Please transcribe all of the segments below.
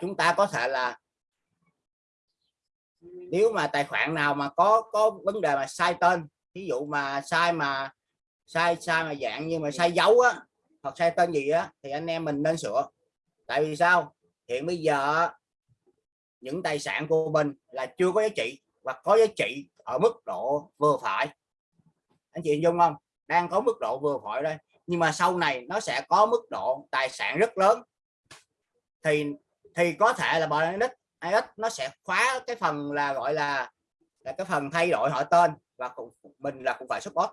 chúng ta có thể là nếu mà tài khoản nào mà có có vấn đề mà sai tên ví dụ mà sai mà, sai sai mà dạng như mà sai dấu á, hoặc sai tên gì á, thì anh em mình nên sửa. Tại vì sao? Hiện bây giờ những tài sản của mình là chưa có giá trị và có giá trị ở mức độ vừa phải. Anh chị dung không? Đang có mức độ vừa phải đây. Nhưng mà sau này nó sẽ có mức độ tài sản rất lớn. Thì thì có thể là Binance IS nó sẽ khóa cái phần là gọi là là cái phần thay đổi họ tên và cũng, mình là cũng phải support.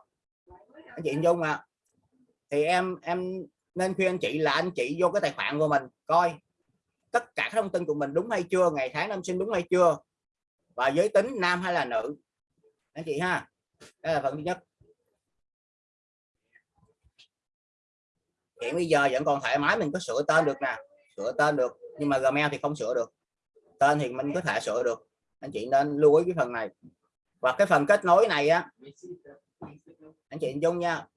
Anh chị dung à thì em em nên khuyên anh chị là anh chị vô cái tài khoản của mình coi tất cả các thông tin của mình đúng hay chưa ngày tháng năm sinh đúng hay chưa và giới tính nam hay là nữ. Anh chị ha. Đây là phần thứ nhất. Hiện bây giờ vẫn còn thoải mái mình có sửa tên được nè sửa tên được nhưng mà Gmail thì không sửa được. Tên thì mình có thể sửa được. Anh chị nên lưu ý cái phần này. Và cái phần kết nối này á anh chị dung nha.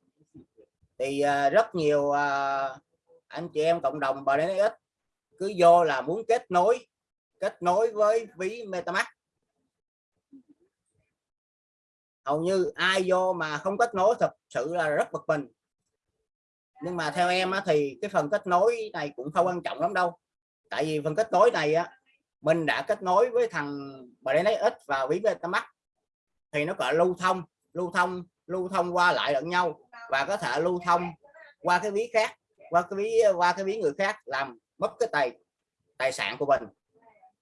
Thì à, rất nhiều à, anh chị em cộng đồng bờ ít cứ vô là muốn kết nối kết nối với ví MetaMask. Hầu như ai vô mà không kết nối thật sự là rất bực mình. Nhưng mà theo em á, thì cái phần kết nối này cũng không quan trọng lắm đâu tại vì phần kết nối này á mình đã kết nối với thằng Binance X và ví MetaMask thì nó gọi lưu thông lưu thông lưu thông qua lại lẫn nhau và có thể lưu thông qua cái ví khác qua cái ví qua cái ví người khác làm mất cái tài tài sản của mình.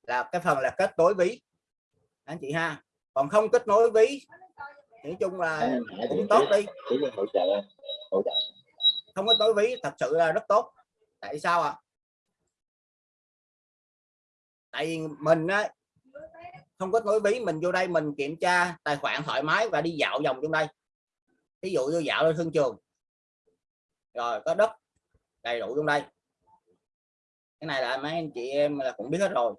Là cái phần là kết nối ví. Anh chị ha. Còn không kết nối ví nói chung là cũng tốt đi. không kết nối ví thật sự là rất tốt. Tại sao ạ? à? Tại vì mình á, không có nối ví mình vô đây mình kiểm tra tài khoản thoải mái và đi dạo vòng trong đây. Ví dụ như dạo lên thương trường. Rồi có đất đầy đủ trong đây. Cái này là mấy anh chị em là cũng biết hết rồi.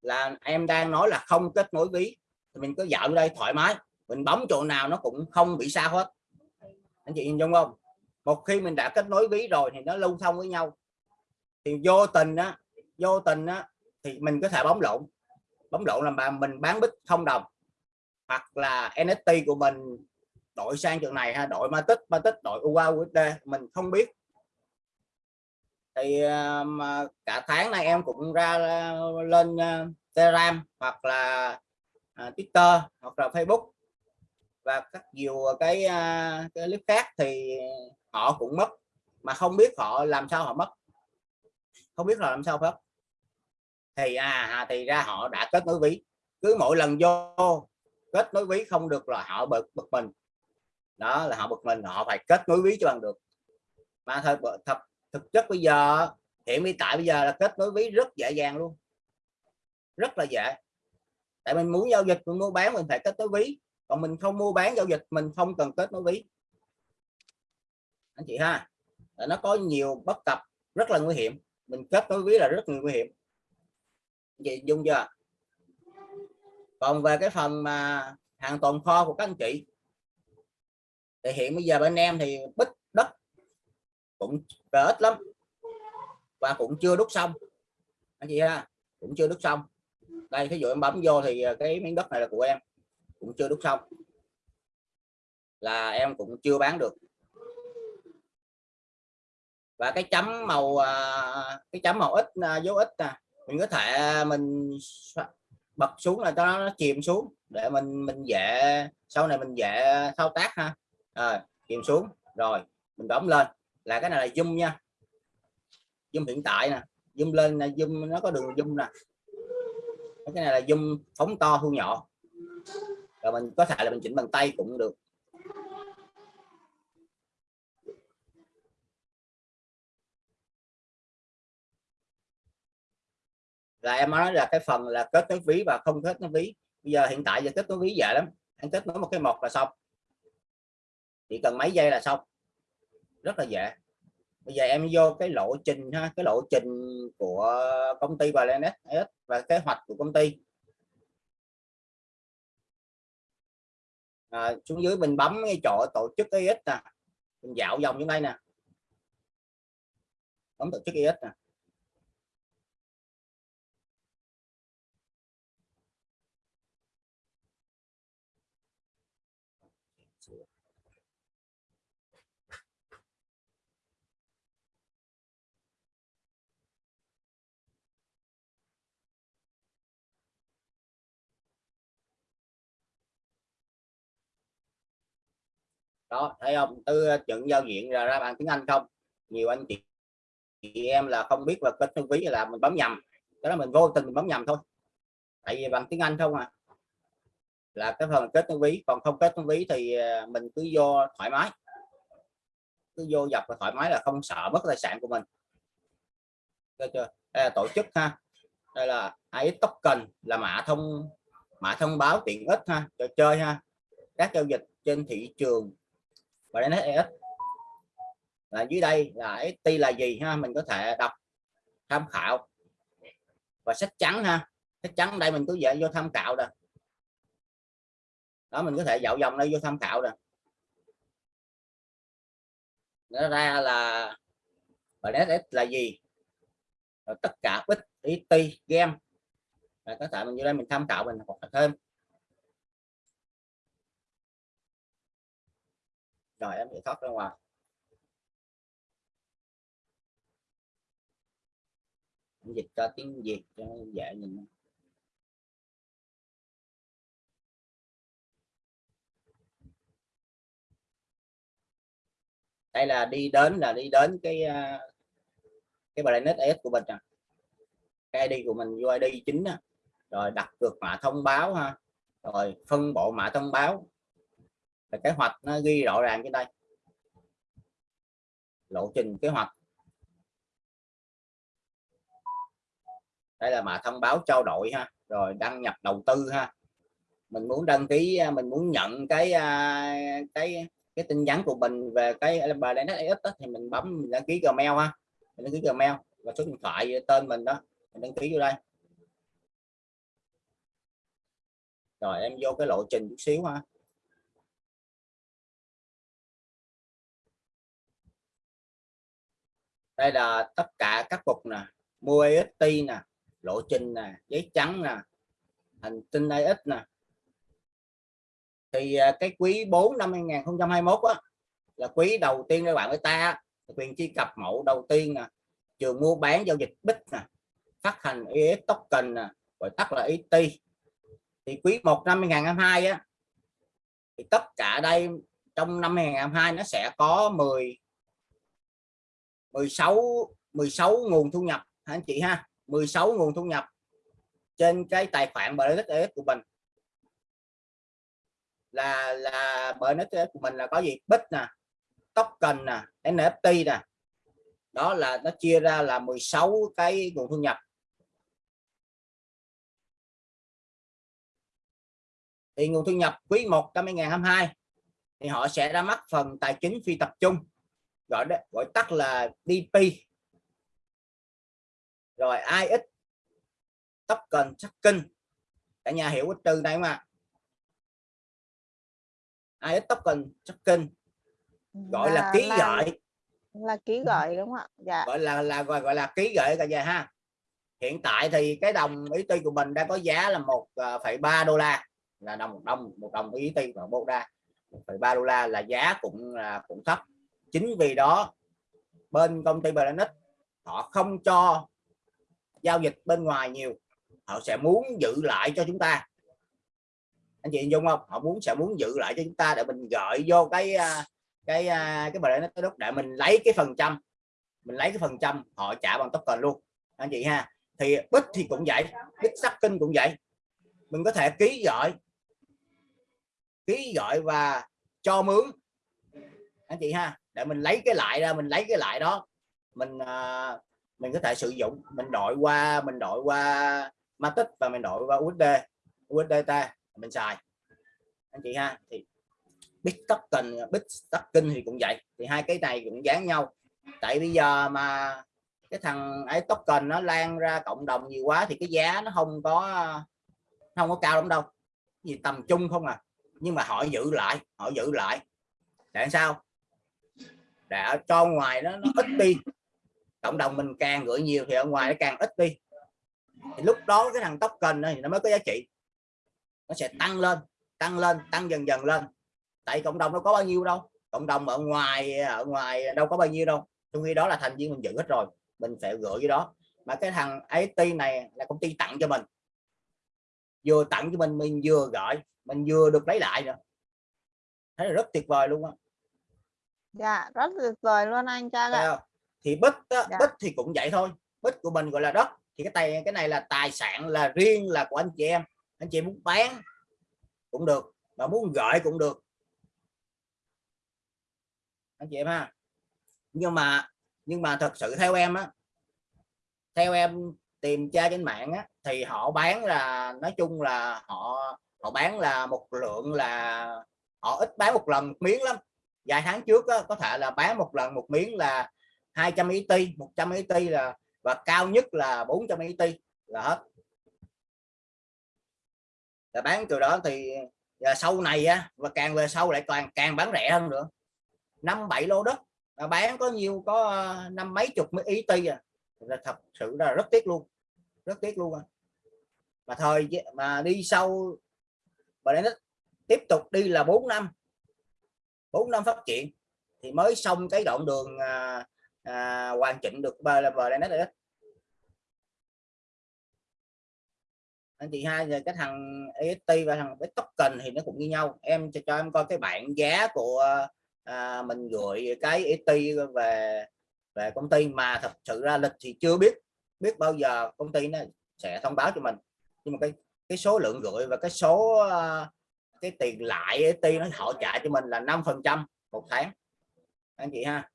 Là em đang nói là không kết nối ví thì mình cứ dạo đây thoải mái. Mình bấm chỗ nào nó cũng không bị sao hết. Anh chị nhìn dung không? Một khi mình đã kết nối ví rồi thì nó lưu thông với nhau thì vô tình á vô tình á thì mình có thể bấm lộn. Bấm lộn làm bà mình bán bích không đồng. Hoặc là NFT của mình đổi sang trường này ha đổi Matic Matic đổi UA USD mình không biết. Thì ờ, mà cả tháng này em cũng ra ờ, lên ờ, Telegram hoặc là Twitter hoặc là Facebook. Và các nhiều cái, cái clip khác thì họ cũng mất. Mà không biết họ làm sao họ mất không biết là làm sao phải, thì à, à thì ra họ đã kết nối ví. Cứ mỗi lần vô kết nối ví không được là họ bực bực mình. Đó là họ bực mình họ phải kết nối ví cho bằng được. Mà thật thật thực chất bây giờ hiện hiện tại bây giờ là kết nối ví rất dễ dàng luôn. Rất là dễ. Tại mình muốn giao dịch mình mua bán mình phải kết nối ví. Còn mình không mua bán giao dịch mình không cần kết nối ví. Anh chị ha nó có nhiều bất cập rất là nguy hiểm mình kết nối ví là rất nguy hiểm. Vậy dung chưa? Còn về cái phần mà hàng tồn kho của các anh chị, thì hiện bây giờ bên em thì bích đất cũng về ít lắm và cũng chưa đúc xong. Anh chị ha, cũng chưa đúc xong. Đây ví dụ em bấm vô thì à, cái miếng đất này là của em, cũng chưa đúc xong. Là em cũng chưa bán được và cái chấm màu à, cái chấm màu ít à, dấu ít nè mình có thể à, mình bật xuống là cho nó chìm xuống để mình mình dễ sau này mình dễ thao tác ha. À, chìm xuống. Rồi mình đóng lên. Là cái này là zoom nha. Zoom hiện tại nè. Zoom lên là zoom nó có đường zoom nè. Cái này là zoom phóng to thu nhỏ. Rồi mình có thể là mình chỉnh bằng tay cũng được. Là em nói là cái phần là kết nối ví và không kết nối ví. Bây giờ hiện tại giờ kết nối ví dễ lắm. Anh kết nối một cái một là xong. Chỉ cần mấy giây là xong. Rất là dễ. Bây giờ em vô cái lộ trình ha cái lộ trình của công ty và và kế hoạch của công ty. À, xuống dưới mình bấm cái chỗ tổ chức EX nè. Mình dạo vòng như đây nè. Bấm tổ chức EX nè. Đó, thấy không? Từ trận ờ, giao diện ra ra bằng tiếng Anh không? Nhiều anh chị chị em là không biết là kết thư ví là mình bấm nhầm. Cái đó mình vô tình mình bấm nhầm thôi. Tại vì bằng tiếng Anh không à. Là cái phần kết nối ví còn không kết nối ví thì ờ, mình cứ vô thoải mái. Cứ vô dập và thoải mái là không sợ mất tài sản của mình. Được chưa? Đây là tổ chức ha. Đây là AX token là mã thông mã thông báo tiện ích ha. Trò chơi ha. Các giao dịch trên thị trường và đến ES là dưới đây là ST là gì ha? Mình có thể đọc tham khảo. Và sách trắng ha. Sách trắng đây mình cứ dễ vô tham khảo rồi đó, mình có thể dạo dòng đây vô tham khảo rồi nó ra là và NSS là gì? Rồi tất cả ít IT game rồi có thể mình vô đây mình tham khảo mình học thêm. Rồi em sẽ thoát ra ngoài dịch cho tiếng việt cho dễ nhìn đây là đi đến, là đi đến cái à, cái Planet S của mình à. cái ID của mình UID chính à. rồi đặt cược mã thông báo ha rồi phân bộ mã thông báo là kế hoạch nó ghi rõ ràng trên đây. Lộ trình kế hoạch. Đây là mà thông báo trao đổi ha, rồi đăng nhập đầu tư ha. Mình muốn đăng ký à, mình muốn nhận cái à, cái cái tin nhắn của mình về cái bài NSX thì mình bấm, mình đăng ký Gmail ha. Mình đăng ký Gmail và số điện thoại tên mình đó, mình đăng ký vô đây. Rồi em vô cái lộ trình chút xíu ha. Đây là tất cả các cục nè mua EST nè lộ trình nè giấy trắng nè hành tinh AX nè. Thì à, cái quý 4 năm 2021 á, là quý đầu tiên các bạn với ta quyền truy cập mẫu đầu tiên nè trường mua bán giao dịch bích nè phát hành ES token nè gọi tắt là ET thì quý 1 năm 2022 á thì tất cả đây trong năm 2022 nó sẽ có 10 16 16 nguồn thu nhập anh chị ha? 16 nguồn thu nhập trên cái tài khoản BNSS của mình. Là là BNSS của mình là có gì? Bích nè, token nè NFT nè. Đó là, nó chia ra là 16 cái nguồn thu nhập. Thì nguồn thu nhập quý 1 năm 2022 thì họ sẽ ra mắt phần tài chính phi tập trung gọi đó gọi tắt là DP rồi IX token tracking cả nhà hiểu cái từ này mà IX token tracking gọi là, là ký là, gọi là ký gọi đúng không ạ? Dạ. gọi là là gọi, gọi là ký gửi cả nhà ha. Hiện tại thì cái đồng ý ty của mình đang có giá là 1,3 à, đô la. Là đồng một đồng một đồng ý ty và bộ đa 1,3 đô la là giá cũng là cũng thấp chính vì đó, bên công ty Planet họ không cho giao dịch bên ngoài nhiều. Họ sẽ muốn giữ lại cho chúng ta. Anh chị dung không? Họ muốn, sẽ muốn giữ lại cho chúng ta để mình gợi vô cái à, cái à, cái bài nó Planet đất để mình lấy cái phần trăm. Mình lấy cái phần trăm, họ trả bằng token luôn. Anh chị ha, thì bích thì cũng vậy, bích sắc kinh cũng vậy. Mình có thể ký gọi ký gọi và cho mướn anh chị ha để mình lấy cái lại ra mình lấy cái lại đó. Mình à, mình có thể sử dụng mình đổi qua mình đổi qua Matic và mình đổi qua USD USDT mình xài. Anh chị ha thì Bit token token thì cũng vậy thì hai cái này cũng dán nhau. Tại bây giờ mà cái thằng ấy token nó lan ra cộng đồng nhiều quá thì cái giá nó không có không có cao lắm đâu. Gì tầm trung không à nhưng mà họ giữ lại họ giữ lại. Để sao? Để cho ngoài nó, nó ít đi. Cộng đồng mình càng gửi nhiều thì ở ngoài nó càng ít đi. Thì lúc đó cái thằng token thì nó mới có giá trị. Nó sẽ tăng lên tăng lên tăng dần dần lên. Tại cộng đồng nó có bao nhiêu đâu. Cộng đồng ở ngoài ở ngoài đâu có bao nhiêu đâu. Trong khi đó là thành viên mình giữ hết rồi. Mình sẽ gửi cái đó. Mà cái thằng IT này là công ty tặng cho mình. Vừa tặng cho mình mình vừa gọi mình vừa được lấy lại nữa. Thấy là rất tuyệt vời luôn á dạ rất tuyệt vời luôn anh Trang ạ. thì bích Dạ. bích thì cũng vậy thôi. Bích của mình gọi là đất. Thì cái tay cái này là tài sản là riêng là của anh chị em. Anh chị muốn bán cũng được mà muốn gửi cũng được. Anh chị em ha. Nhưng mà nhưng mà thật sự theo em á theo em tìm tra trên mạng á thì họ bán là nói chung là họ họ bán là một lượng là họ ít bán một lần miếng lắm vài tháng trước á, có thể là bán một lần một miếng là 200 ET 100 ET là và cao nhất là 400 ET là hết. Là bán từ đó thì và sau này á và càng về sau lại càng càng bán rẻ hơn nữa. Năm bảy lô đất là bán có nhiều có à, năm mấy chục mấy ET à. Là thật sự là rất tiếc luôn rất tiếc luôn à. mà thời mà đi sau mà đến tiếp tục đi là 4 năm 4 năm phát triển thì mới xong cái đoạn đường à, à, hoàn chỉnh được bờ là bờ đây đấy anh chị hai giờ cái thằng EST và thằng cái token thì nó cũng như nhau. Em cho, cho em coi cái bảng giá của à, mình gửi cái ET về về công ty mà thật sự ra lịch thì chưa biết biết bao giờ công ty nó sẽ thông báo cho mình. Nhưng mà cái cái số lượng gửi và cái số uh, cái tiền lại ET nó họ trả cho mình là 5 phần trăm một tháng. Anh chị ha.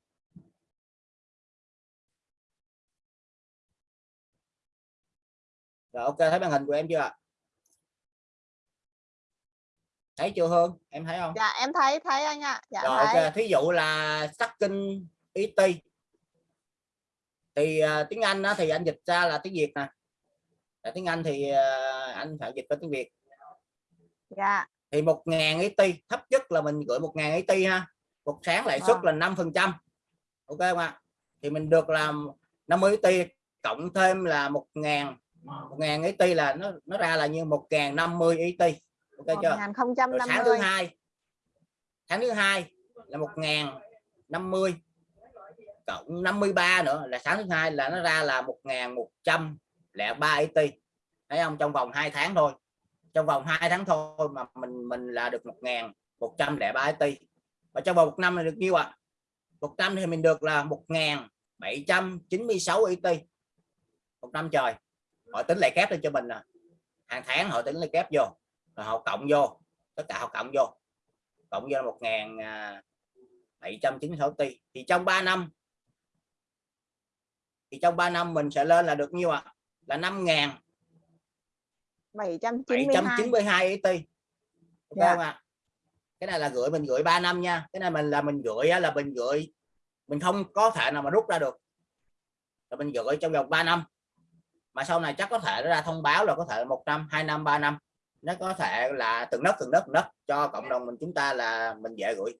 Rồi ok thấy màn hình của em chưa thấy chưa Hương? Em thấy không? Dạ em thấy thấy anh ạ. Dạ rồi thấy. ok thí dụ là stacking ET thì uh, tiếng Anh đó, thì anh dịch ra là tiếng Việt nè. Tiếng Anh thì uh, anh phải dịch qua tiếng Việt. Dạ thì một ngàn ET thấp nhất là mình gửi một ngàn ET ha. Một sáng lãi suất Vâng. là 5 phần trăm. Ok không ạ? Thì mình được làm 50 ET cộng thêm là một ngàn một ngàn ET là nó nó ra là như một ngàn 50 ET ok chưa? Rồi sáng thứ 1050 hai tháng thứ hai là một ngàn 50 cộng 53 nữa là sáng thứ hai là nó ra là 1103 ET thấy không? Trong vòng 2 tháng thôi trong vòng 2 tháng thôi mà mình mình là được 1103 IT và trong vòng một năm là được nhiêu ạ? À? một năm thì mình được là 1796 IT một năm trời, họ tính lại kép lên cho mình nè hàng tháng họ tính lại kép vô, rồi họ cộng vô, tất cả họ cộng vô. Cộng vô là ngàn bảy trăm thì trong 3 năm, thì trong 3 năm mình sẽ lên là được nhiêu ạ? À? là 5.000 792 792 ET ok Dạ. không ạ? Cái này là gửi mình gửi 3 năm nha. Cái này mình là mình gửi là mình gửi mình không có thể nào mà rút ra được. Là mình gửi trong vòng 3 năm. Mà sau này chắc có thể nó ra thông báo là có thể một năm hai năm ba năm. Nó có thể là từng đất từng đất từng đất cho cộng đồng mình chúng ta là mình dễ gửi.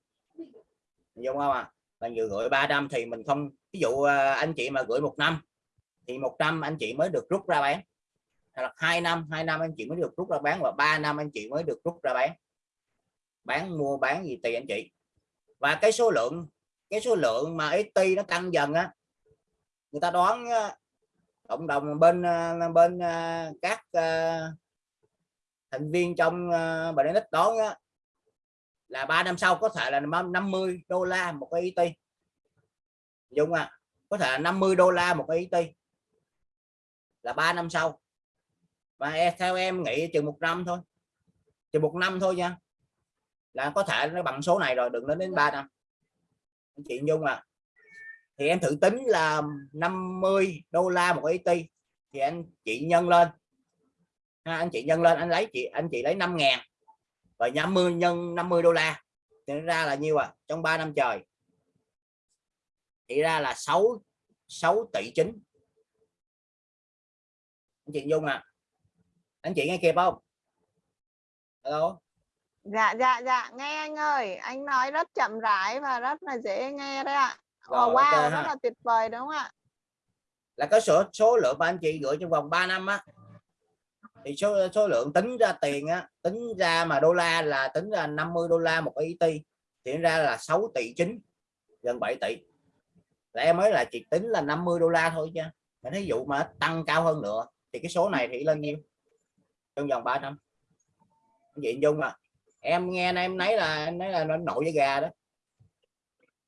Đúng không ạ? Mình vừa gửi 3 năm thì mình không ví dụ à, anh chị mà gửi một năm thì một năm anh chị mới được rút ra bán là hai năm hai năm anh chị mới được rút ra bán và ba năm anh chị mới được rút ra bán. Bán mua bán gì tùy anh chị. Và cái số lượng cái số lượng mà ST nó tăng dần á người ta đoán á, cộng đồng bên à, bên à, các à, thành viên trong bà đánh đoán á, là 3 năm sau có thể là 50 đô la một cái ET Dung à có thể là 50 đô la một cái ET là 3 năm sau và e, theo em nghĩ chừng một năm thôi. Chừng một năm thôi nha. Là có thể nó bằng số này rồi đừng đến đến 3 năm. Chị Nhung à thì em thử tính là 50 đô la một ET thì anh chị nhân lên. Ha, anh chị nhân lên anh lấy chị anh chị lấy 5 ngàn. Và 50 nhân 50 đô la. Thì nó ra là nhiêu à? Trong 3 năm trời. Thì ra là 6 6 tỷ chính anh chị Dung à anh chị nghe kịp không? Hello? Dạ dạ dạ. Nghe anh ơi anh nói rất chậm rãi và rất là dễ nghe đấy ạ. Rồi, wow ok rất ha. là tuyệt vời đúng không ạ? Là có số số lượng mà anh chị gửi trong vòng 3 năm á. Thì số số lượng tính ra tiền á tính ra mà đô la là tính ra 50 đô la một ET thì ra là 6 tỷ 9 gần 7 tỷ. Là em mới là chỉ tính là 50 đô la thôi chứ. Mà thí dụ mà tăng cao hơn nữa thì cái số này thì lên nhiêu trong vòng 3 năm vậy dung à em nghe em nấy là em nấy là nó nổi với gà đó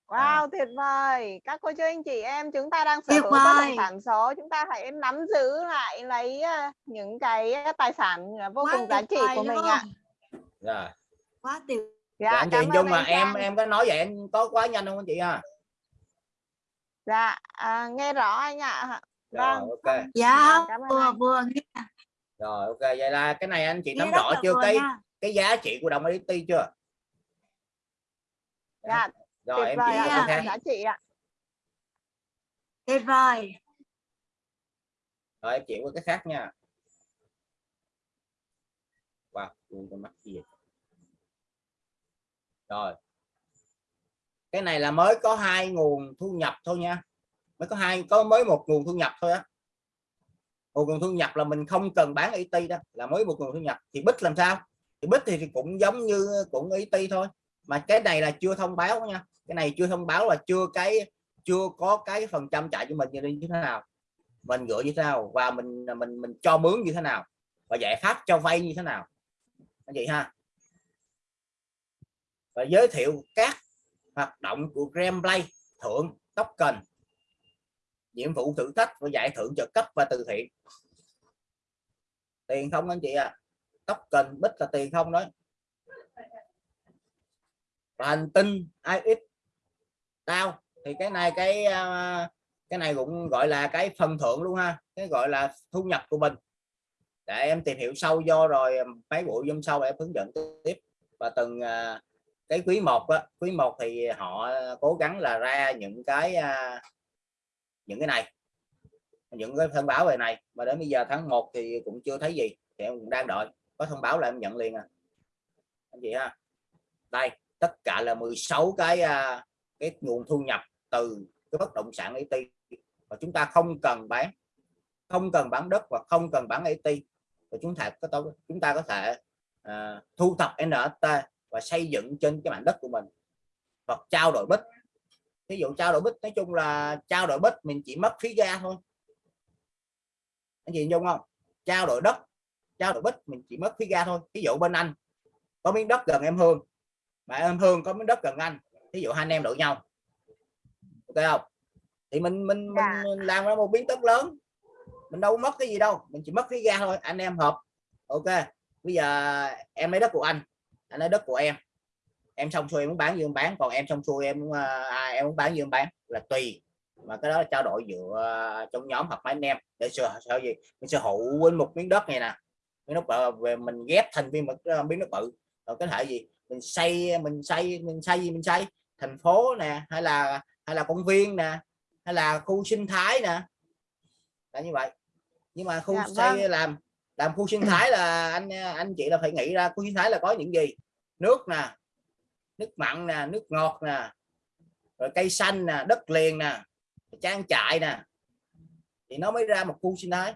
Wow, tuyệt vời. Các cô chú anh chị em chúng ta đang sở hữu bất động sản số, chúng ta hãy nắm giữ lại lấy ờ, những cái tài sản ờ, vô Quá cùng giá trị của mình ạ. rồi quá tuyệt Dạ, anh chị dung mà em Trang. em có nói vậy em có quá nhanh không anh chị ha Dạ, à, nghe rõ anh ạ. rồi Vâng. ok dạ Cảm vừa vừa nghe rồi ok vậy là cái này anh chị nắm rõ chưa cái nha. cái giá trị của đồng ET chưa? Dạ, rồi tuyệt em vời chỉ ạ, ạ. có rất là khác giá trị ạ. tuyệt vời. Rồi em chỉ có cái khác nha. Wow ui, con mắt gì vậy? rồi. Cái này là mới có hai nguồn thu nhập thôi nha. Mới có hai có mới một nguồn thu nhập thôi á một nguồn thu nhập là mình không cần bán IT đó là mới một nguồn thu nhập. Thì bích làm sao? Thì bích thì, thì cũng giống như cũng IT thôi. Mà cái này là chưa thông báo nha. Cái này chưa thông báo là chưa cái chưa có cái phần trăm trả cho mình như thế nào. Mình gửi như thế nào và mình mình mình cho mướn như thế nào và giải pháp cho vay như thế nào. Anh chị ha. Và giới thiệu các hoạt động của Gremplay thưởng token nhiệm vụ thử thách và giải thưởng trợ cấp và từ thiện. Tiền không anh chị ạ? À? cần, bích là tiền không đấy và hành tinh IX tao. Thì cái này cái à, cái này cũng gọi là cái phần thưởng luôn ha. Cái gọi là thu nhập của mình. Để em tìm hiểu sâu do rồi à, mấy buổi hôm sau em hướng dẫn tiếp. Và từng à, cái quý một á, quý một thì họ cố gắng là ra những cái những cái này những cái thông báo về này. Mà đến bây giờ tháng 1 thì cũng chưa thấy gì thì em cũng đang đợi. Có thông báo là em nhận liền à. Anh chị ha. Đây tất cả là 16 cái à, cái nguồn thu nhập từ cái bất động sản IT và chúng ta không cần bán không cần bán đất và không cần bán IT và chúng ta có chúng ta có thể uh, thu thập NFT và xây dựng trên cái mảnh đất của mình. Hoặc trao đổi bích ví dụ trao đổi bích nói chung là trao đổi bích mình chỉ mất phí ga thôi. Anh chị dung không? Trao đổi đất trao đổi bích mình chỉ mất phí ga thôi. Ví dụ bên anh có miếng đất gần em hương mà em hương có miếng đất gần anh ví dụ hai anh em đổi nhau. Ok không? Thì mình mình, Dạ. mình làm ra một miếng đất lớn mình đâu mất cái gì đâu mình chỉ mất phí ga thôi anh em hợp. Ok bây giờ em lấy đất của anh anh lấy đất của em em xong xuôi em muốn bán gì em bán còn em xong xuôi em muốn, à, em muốn bán gì em bán. Là tùy mà cái đó là trao đổi giữa à, trong nhóm hoặc mấy anh em. Để sở sở gì? Mình sở hữu quên một miếng đất này nè. Miếng đất bự về mình ghép thành viên một cái miếng đất bự. Rồi có thể gì? Mình xây mình xây mình xây gì mình xây? Thành phố nè hay là hay là công viên nè hay là khu sinh thái nè. Là như vậy. Nhưng mà khu Dạ, xây vâng. làm làm khu sinh thái là anh anh chị là phải nghĩ ra khu sinh thái là có những gì? Nước nè nước mặn nè, nước ngọt nè, rồi cây xanh nè, đất liền nè trang trại nè. Thì nó mới ra một khu sinh thái.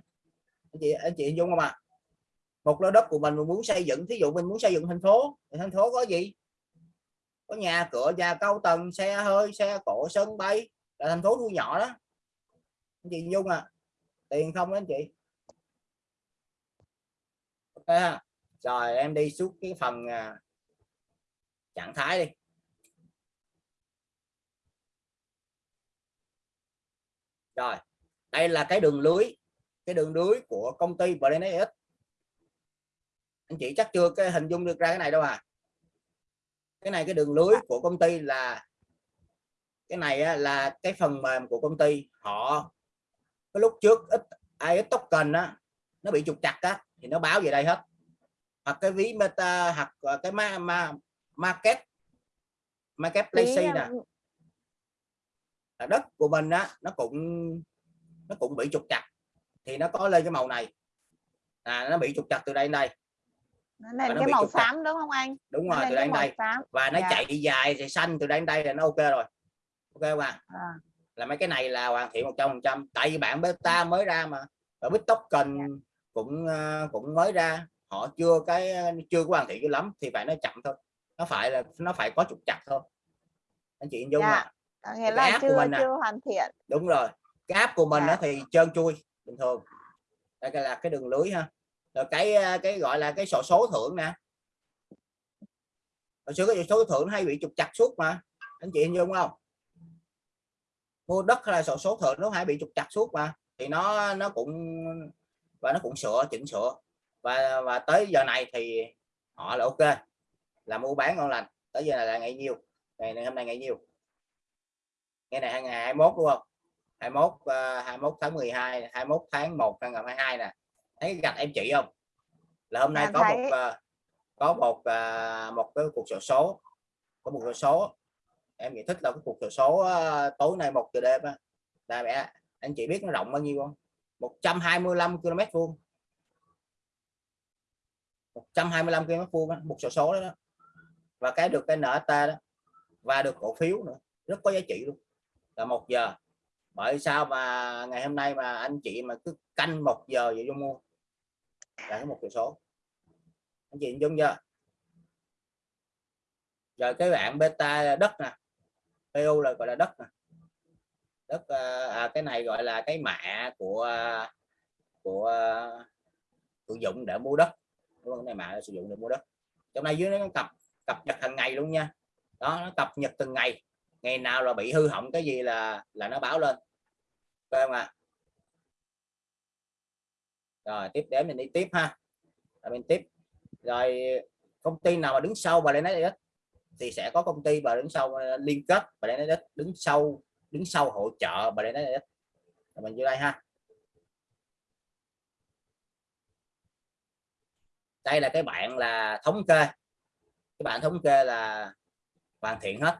Anh chị anh chị dung không ạ? Một lô đất của mình mình muốn xây dựng, thí dụ mình muốn xây dựng thành phố, thì thành phố có gì? Có nhà cửa, nhà cao tầng, xe hơi, xe cộ, sân bay, là thành phố thu nhỏ đó. Anh chị dung à tiền không đó anh chị? Ok ha. rồi, em đi suốt cái phần à, trạng thái đi. Rồi đây là cái đường lưới cái đường lưới của công ty BNS anh chị chắc chưa cái hình dung được ra cái này đâu à. Cái này cái đường lưới của công ty là cái này là cái phần mềm của công ty. Họ cái lúc trước ít ai ít token á nó bị trục chặt á thì nó báo về đây hết. Hoặc cái ví meta hoặc cái ma, ma, market. Market Tí, place nè. là đất của mình á nó cũng nó cũng bị trục chặt thì nó có lên cái màu này. À nó bị trục chặt từ đây đến đây. Nó lên cái màu chặt. xám đúng không anh? đúng rồi từ đây đến đây. xám. và nó Dạ. chạy dài thì xanh từ đây đến đây là nó ok rồi. Ok không ạ? À, là mấy cái này là hoàn thiện 100 phần trăm. Tại vì bạn beta mới ra mà. Ở tóc cần cũng ờ, cũng mới ra. Họ chưa cái chưa có hoàn thiện cho lắm. Thì phải nó chậm thôi nó phải là nó phải có trục chặt thôi. Anh chị Dung Dạ. à Có nghĩa cái là app của chưa mình chưa hoàn thiện. Đúng rồi. Cái app của mình Dạ. thì trơn chui bình thường. Đây là cái đường lưới ha. Rồi cái ờ, cái gọi là cái sổ số thưởng nè. Hồi xưa cái số thưởng hay bị trục chặt suốt mà. Anh chị dung không? Mua đất hay là sổ số thưởng nó hay bị trục chặt suốt mà. Thì nó nó cũng và nó cũng sửa chỉnh sửa. Và và tới giờ này thì họ là ok là mua bán ngon lành. Tới giờ này là ngày nhiêu ngày này hôm nay ngày nhiêu ngày này ngày 21 đúng không? 21 uh, 21 tháng 12 21 tháng 1 năm 2022 nè. Thấy gạch em chỉ không? Là hôm nay Dạ, có thấy. một ờ, có một ờ, một cái cuộc sổ số. Có một sổ số. Em nghĩ thích là cái cuộc sổ số ờ, tối nay một giờ đêm á. Là mẹ anh chị biết nó rộng bao nhiêu không? 125 km vuông. 125 km vuông một sổ số đó, đó và cái được cái NT đó và được cổ phiếu nữa rất có giá trị luôn. Là một giờ bởi sao mà ngày hôm nay mà anh chị mà cứ canh một giờ vậy vô mua? Là cái một cái số. Anh chị dung chưa? Rồi cái bạn beta đất nè PU là gọi là đất nè. Đất ờ, à, cái này gọi là cái mã của của sử dụng để mua đất. Đúng không? cái này mã sử dụng để mua đất. Trong này dưới nó cặp cập nhật hàng ngày luôn nha. Đó, nó cập nhật từng ngày. Ngày nào là bị hư hỏng cái gì là là nó báo lên. Phải không ạ? Rồi, tiếp đến mình đi tiếp ha. Rồi mình tiếp. Rồi, công ty nào mà đứng sau và lên đấy thì sẽ có công ty và đứng sau ờ, liên kết và lên đấy đứng sau đứng sau hỗ trợ và lên đấy mình vô đây ha. Đây là cái bạn là thống kê các bạn thống kê là hoàn thiện hết.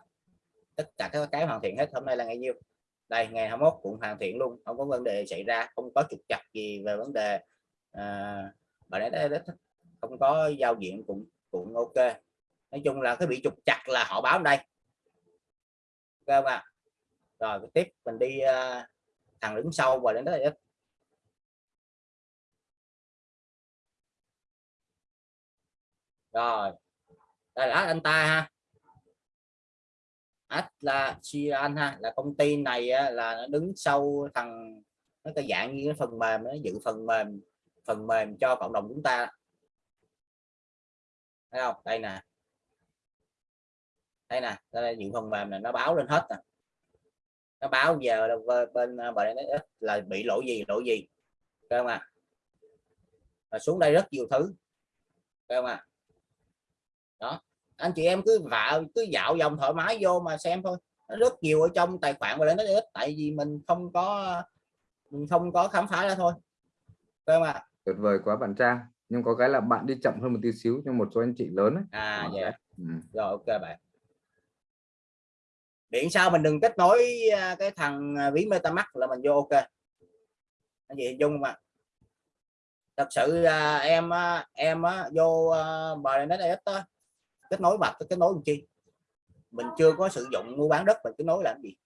Tất cả các cái hoàn thiện hết hôm nay là ngày nhiêu? Đây ngày 21 cũng hoàn thiện luôn không có vấn đề xảy ra không có trục chặt gì về vấn đề à, bạn đấy không có giao diện cũng cũng ok. Nói chung là cái bị trục chặt là họ báo đây. Ok không ạ? Rồi tiếp mình đi uh, thằng đứng sau và đến đó là rồi đây là anh ta ha. Atlassian ha, là công ty này là nó đứng sau thằng, nó cái dạng như cái phần mềm, nó dự phần mềm phần mềm cho cộng đồng chúng ta. Thấy không? Đây nè. Đây nè, đây là dự phần mềm này, nó báo lên hết nè. Nó báo giờ bên bên nó là bị lỗi gì lỗi gì? Thấy không à và xuống đây rất nhiều thứ. Thấy không à đó. Anh chị em cứ vào cứ dạo vòng thoải mái vô mà xem thôi. Nó rất nhiều ở trong tài khoản và lên nó ít tại vì mình không có mình không có khám phá ra thôi. Thấy không à tuyệt vời quá bạn Trang. Nhưng có cái là bạn đi chậm hơn một tí xíu nhưng một số anh chị lớn ấy. à dạ. ừ. rồi ok bạn. Điện sao mình đừng kết nối à, cái thằng à, ví metamask là mình vô ok. Anh chị dung ạ thật sự à, em em vô bờ ít kết nối mặt kết nối làm chi? Mình chưa có sử dụng mua bán đất mình kết nối làm gì?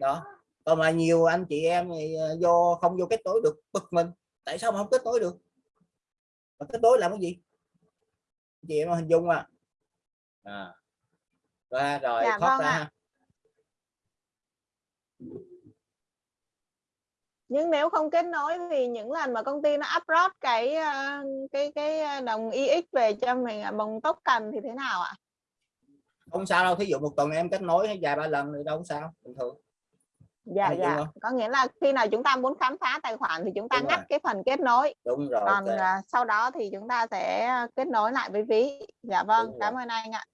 Đó. Còn mà nhiều anh chị em thì à, vô không vô kết nối được bực mình. Tại sao mà không kết nối được? Mà kết nối làm cái gì? Chị em hình dung à, à. Rồi, rồi Dạ, thoát vâng ra ạ. Nhưng nếu không kết nối thì những lần mà công ty nó upload cái ờ, cái cái đồng EX về cho mình à, bằng token thì thế nào ạ? Không sao đâu thí dụ một tuần em kết nối vài ba lần thì đâu có sao bình thường. Dạ dung dạ. có nghĩa là khi nào chúng ta muốn khám phá tài khoản thì chúng ta Đúng ngắt rồi. cái phần kết nối. Đúng rồi còn ok. à, sau đó thì chúng ta sẽ kết nối lại với ví. Dạ vâng Đúng cảm ơn anh ạ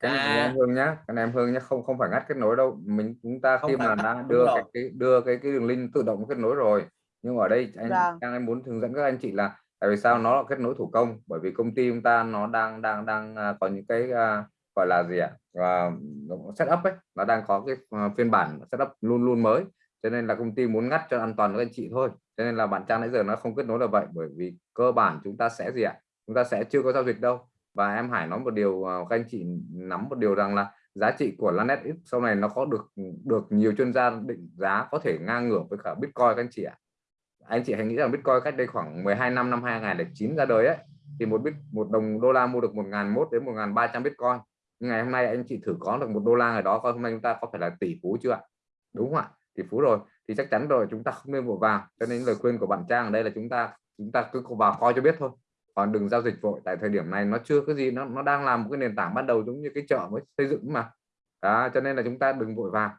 cái này À. em Hương nhá cái này em Hương nhá không không phải ngắt kết nối đâu. Mình chúng ta Không khi mà đã đưa cái, cái đưa cái cái đường link tự động kết nối rồi. Nhưng ở đây anh Vâng. Trang em muốn hướng dẫn các anh chị là tại vì sao nó là kết nối thủ công? Bởi vì công ty chúng ta nó đang đang đang à, có những cái à, gọi là gì ạ? À, setup ấy nó đang có cái à, phiên bản setup luôn luôn mới. Cho nên là công ty muốn ngắt cho an toàn với anh chị thôi. Cho nên là bạn Trang nãy giờ nó không kết nối là vậy bởi vì cơ bản chúng ta sẽ gì ạ? Chúng ta sẽ chưa có giao dịch đâu và em Hải nói một điều à, các anh chị nắm một điều rằng là giá trị của Lanet X sau này nó có được được nhiều chuyên gia định giá có thể ngang ngửa với cả Bitcoin các anh chị ạ. Anh chị hãy nghĩ rằng Bitcoin cách đây khoảng 12 năm năm 2009 ra đời ấy, thì một bit, một đồng đô la mua được 1.001 đến 1.300 Bitcoin. Nhưng ngày hôm nay anh chị thử có được một đô la ở đó, coi hôm nay chúng ta có phải là tỷ phú chưa ạ? Đúng không ạ? Tỷ phú rồi, thì chắc chắn rồi, chúng ta không nên vội vàng. Cho nên lời khuyên của bạn Trang ở đây là chúng ta chúng ta cứ vào coi cho biết thôi còn đừng giao dịch vội tại thời điểm này nó chưa có gì nó nó đang làm một cái nền tảng ban đầu giống như cái chợ mới xây dựng mà. Đó, cho nên là chúng ta đừng vội vàng.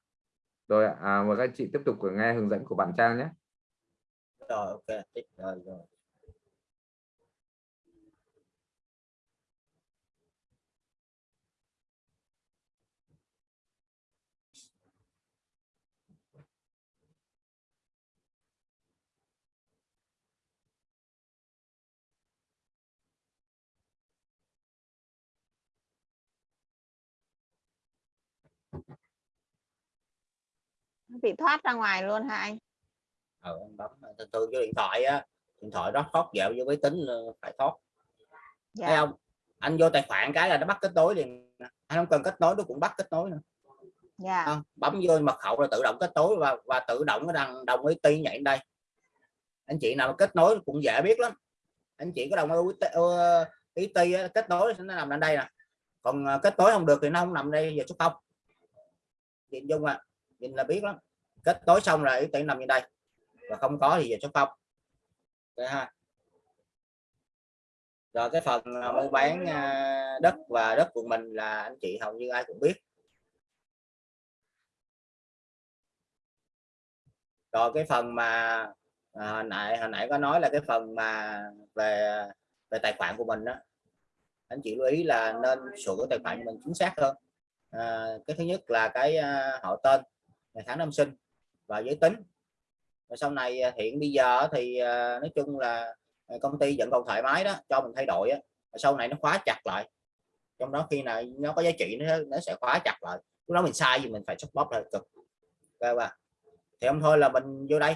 Rồi à, mời các chị tiếp tục nghe hướng dẫn của bạn Trang nhé. Rồi ok rồi, rồi. Bị thoát ra ngoài luôn hả anh? Ờ, anh bấm thường thường cái điện thoại á điện thoại đó thoát dạo vô máy tính phải thoát. Dạ. thấy không? Anh vô tài khoản cái là nó bắt kết nối liền anh không cần kết nối nó cũng bắt kết nối nữa. Dạ. không? bấm vô mật khẩu là tự động kết nối và và tự động nó đang đồng ý ti nhảy đây. Anh chị nào kết nối cũng dễ biết lắm. Anh chị có đồng ý ti kết nối nó nằm lên đây nè. Còn ờ, kết nối không được thì nó không nằm đây giờ số không nhìn dung à nhìn là biết lắm. Kết nối xong rồi ý nằm như đây. Và không có thì giờ số không Đấy ha. Rồi cái phần à, mua bán à, đất và đất của mình là anh chị hầu như ai cũng biết. Rồi cái phần mà à, hồi nãy hồi nãy có nói là cái phần mà về về tài khoản của mình đó anh chị lưu ý là nên sửa tài khoản của mình chính xác hơn à, cái thứ nhất là cái à, họ tên ngày tháng năm sinh và giới tính. Và sau này à, hiện bây giờ thì à, nói chung là à, công ty vẫn còn thoải mái đó cho mình thay đổi á. Sau này nó khóa chặt lại. Trong đó khi nào nó có giá trị nó, nó sẽ khóa chặt lại. Lúc đó mình sai gì mình phải xuất bóp lại cực. Okay, ba thì không thôi là mình vô đây.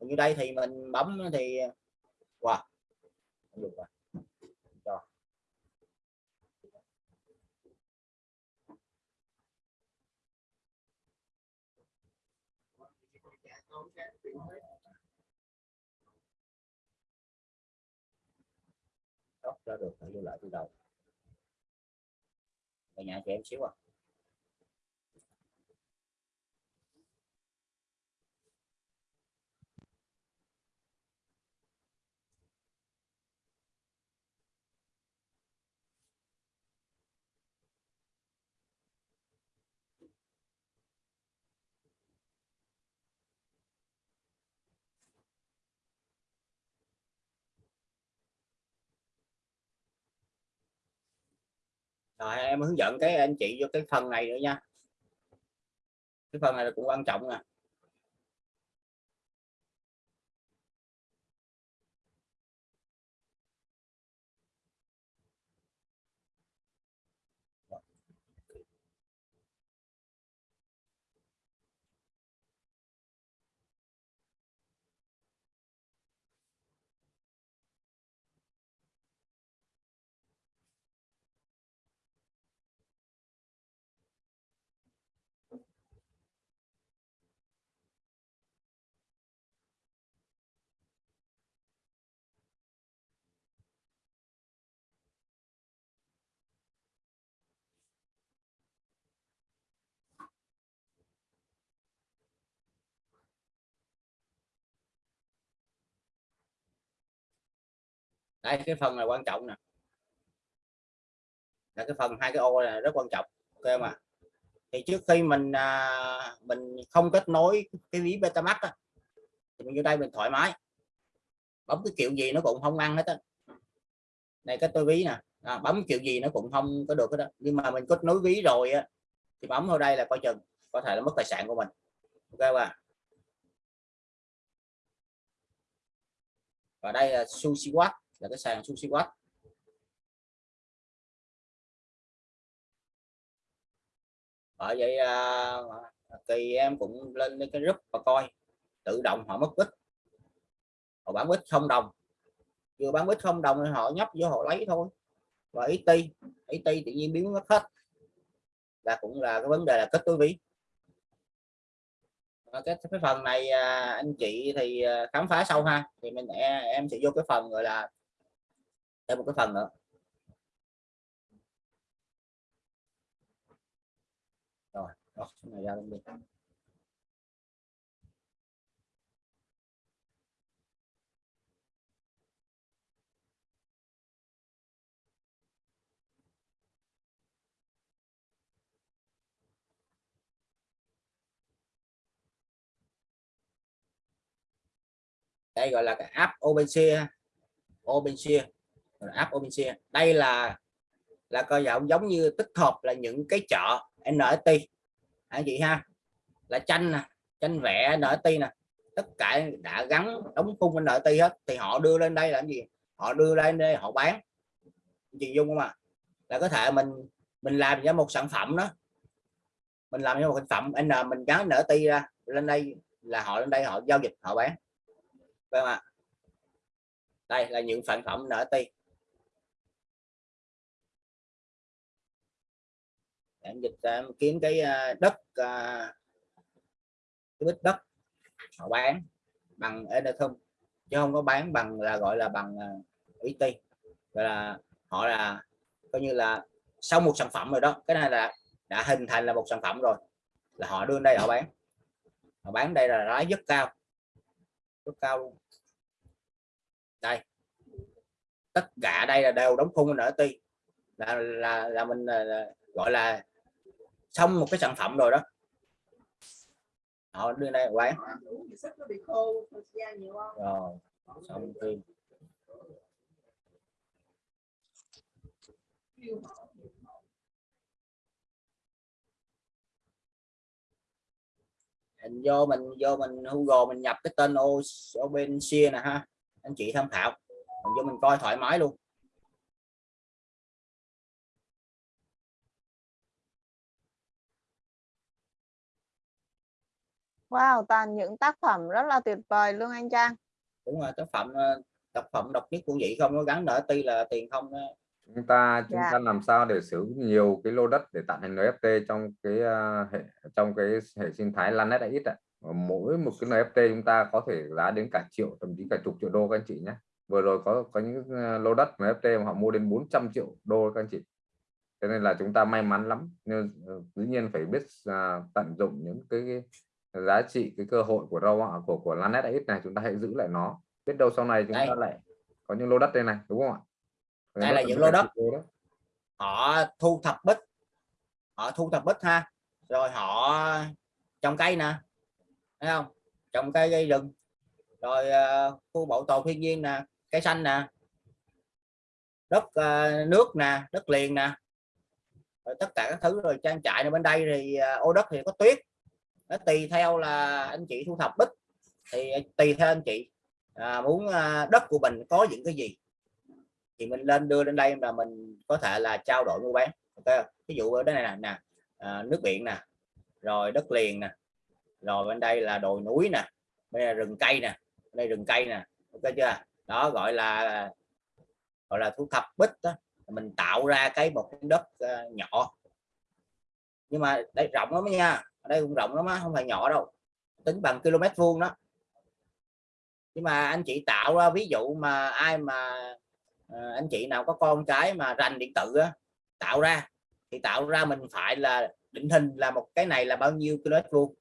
Mình vô đây thì mình bấm thì à, wow được rồi cho Đốt được phải vô lại từ đầu. Ở nhà cho em xíu à. Rồi, em hướng dẫn cái anh chị vô cái phần này nữa nha. Cái phần này cũng quan trọng nè. Đây cái phần này quan trọng nè. Là cái phần hai cái ô là rất quan trọng ok mà thì trước khi mình à, mình không kết nối cái ví betamax á, thì mình vô đây mình thoải mái. Bấm cái kiểu gì nó cũng không ăn hết á. Này cái tôi ví nè. À, bấm kiểu gì nó cũng không có được hết đó nhưng mà mình kết nối ví rồi á thì bấm vào đây là coi chừng có thể là mất tài sản của mình ok mà và đây là sushi watt là cái sàn sushi watt. Bởi vậy à, thì em cũng lên cái group và coi. Tự động họ mất ít, họ bán ít không đồng. Vừa bán ít không đồng thì họ nhấp vô họ lấy thôi. Và ít ti ít ti tự nhiên biến mất hết. Là cũng là cái vấn đề là kết nối ví. Cái cái phần này à, anh chị thì à, khám phá sâu ha. Thì mình em, em sẽ vô cái phần gọi là thêm một cái phần nữa. Rồi, rồi cái này ra luôn đi. Đây gọi là cái app OpenShare OpenShare app OpenSea đây là là coi giống giống như tích hợp là những cái chợ NFT anh chị ha? Là tranh nè, tranh vẽ NFT nè. Tất cả đã gắn đóng khung NFT hết, thì họ đưa lên đây làm gì? Họ đưa lên đây, họ bán. Chị dung không ạ là có thể mình mình làm ra một sản phẩm đó. Mình làm ra một sản phẩm n, mình gắn NFT ra, lên đây là họ lên đây họ giao dịch, họ bán. Phải không ạ? Đây là những sản phẩm NFT em dịch ra em kiếm cái à, đất à, cái bít đất họ bán bằng Ethereum chứ không có bán bằng là gọi là bằng à, uh, ET gọi là họ là coi như là sau một sản phẩm rồi đó cái này là đã hình thành là một sản phẩm rồi là họ đưa đây họ bán. Họ bán đây là lãi rất cao rất cao luôn. Đây. Tất cả đây là đều đóng khung ở ti là là là mình là, là, gọi là xong một cái sản phẩm rồi đó. Họ đưa đây bán rồi, xong phim mình vô mình vô mình Google mình nhập cái tên OpenSea nè ha. Anh chị tham khảo. Mình vô mình coi thoải mái luôn. Wow, toàn những tác phẩm rất là tuyệt vời luôn anh Trang. đúng rồi tác phẩm ờ, tác phẩm độc nhất của vị không có gắn nợ ti là tiền không đó. chúng ta chúng Dạ. ta làm sao để sử dụng nhiều cái lô đất để tạo thành NFT trong cái uh, hệ trong cái hệ sinh thái Lanet ít ạ mỗi một cái NFT chúng ta có thể giá đến cả triệu thậm chí cả chục triệu đô các anh chị nhé vừa rồi có có những uh, lô đất NFT mà họ mua đến 400 triệu đô các anh chị cho nên là chúng ta may mắn lắm nhưng dĩ nhiên phải biết uh, tận dụng những cái, cái giá trị cái cơ hội của rau của của Lanet ít này chúng ta hãy giữ lại nó. Biết đâu sau này chúng Đây. ta lại có những lô đất đây này đúng không ạ? Đây là những lô đất. họ thu thập bích. Họ thu thập bích ha. Rồi họ trồng cây nè thấy không? Trồng cây gây rừng. Rồi uh, khu bảo tồn thiên nhiên nè cây xanh nè. Đất ờ, nước nè đất liền nè. Rồi tất cả các thứ rồi trang trại ở bên đây thì ờ, ô đất thì có tuyết nó tùy theo là anh chị thu thập bích. Thì tùy theo anh chị à, muốn à, đất của mình có những cái gì. Thì mình lên đưa lên đây là mình có thể là trao đổi mua bán okay. ví dụ ở đây này nè, nè à, nước biển nè rồi đất liền nè rồi bên đây là đồi núi nè đây là rừng cây nè đây rừng cây nè ok chưa? Đó gọi là gọi là thu thập bích đó. Mình tạo ra cái một cái đất uh, nhỏ nhưng mà đây rộng lắm nha. Ở đây cũng rộng lắm á không phải nhỏ đâu. Tính bằng km vuông đó. Nhưng mà anh chị tạo ra ví dụ mà ai mà à, anh chị nào có con cái mà rành điện tử á, tạo ra thì tạo ra mình phải là định hình là một cái này là bao nhiêu km vuông.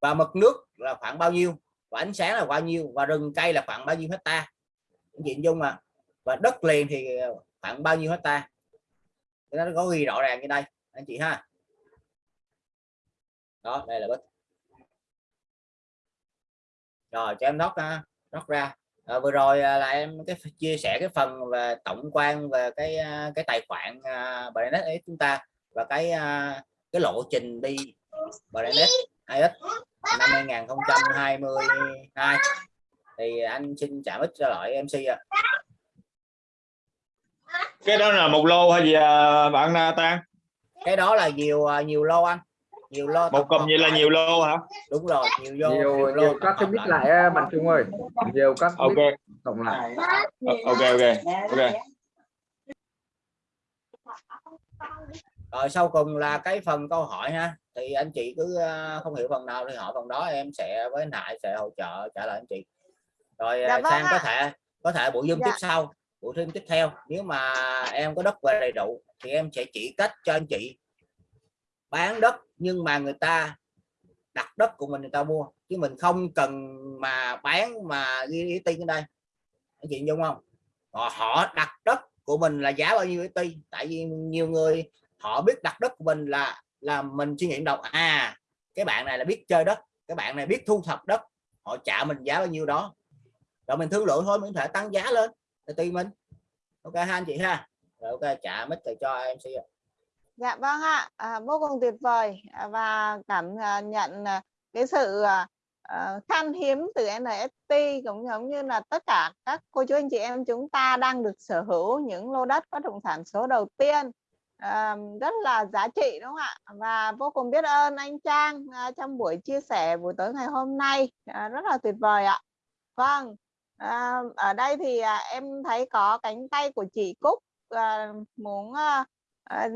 Và mực nước là khoảng bao nhiêu và ánh sáng là bao nhiêu và rừng cây là khoảng bao nhiêu hecta anh chị dung mà. Và đất liền thì ờ, khoảng bao nhiêu hecta nó có ghi rõ ràng như đây anh chị ha đó đây là bích rồi cho em nót ha nót ra. À, vừa rồi à, là em cái chia sẻ cái phần về tổng quan về cái à, cái tài khoản uh, Binance ấy chúng ta và cái à, cái lộ trình đi Binance IX năm 2022 thì anh xin trả ít cho lại MC ạ. Cái đó là một lô hay gì à, bạn à, Tan cái đó là nhiều à, nhiều lô anh nhiều lô một tổng cụm vậy là nhiều lô hả? Đúng rồi nhiều vô nhiều lô nhiều tổng các cái bit lại. bạn Trung ơi. Nhiều các ok. cộng lại. Ok ok ok. Rồi sau cùng là cái phần câu hỏi ha. Thì anh chị cứ ờ, không hiểu phần nào thì hỏi phần đó em sẽ với lại sẽ hỗ trợ trả lời anh chị. Rồi Dạ ờ, vâng sang có thể có thể buổi zoom Dạ. tiếp sau buổi zoom tiếp theo. Nếu mà em có đất về đầy đủ thì em sẽ chỉ cách cho anh chị bán đất nhưng mà người ta đặt đất của mình người ta mua. Chứ mình không cần mà bán mà ghi ý tin đây. Anh chị dung không? Họ, họ đặt đất của mình là giá bao nhiêu ý tin tại vì nhiều người họ biết đặt đất của mình là là mình suy nghĩ đầu à cái bạn này là biết chơi đất cái bạn này biết thu thập đất họ trả mình giá bao nhiêu đó. Rồi mình thương lượng thôi mình có thể tăng giá lên để tùy mình. Ok ha anh chị ha. Rồi ok trả mít cho em sẽ Dạ vâng ạ, à, vô cùng tuyệt vời à, và cảm à, nhận à, cái sự khan hiếm từ NFT cũng giống như là tất cả các cô chú anh chị em chúng ta đang được sở hữu những lô đất bất động sản số đầu tiên à, rất là giá trị đúng không ạ? Và vô cùng biết ơn anh Trang à, trong buổi chia sẻ buổi tối ngày hôm nay à, rất là tuyệt vời ạ. Vâng, à, ở đây thì à, em thấy có cánh tay của chị Cúc à, muốn à, à,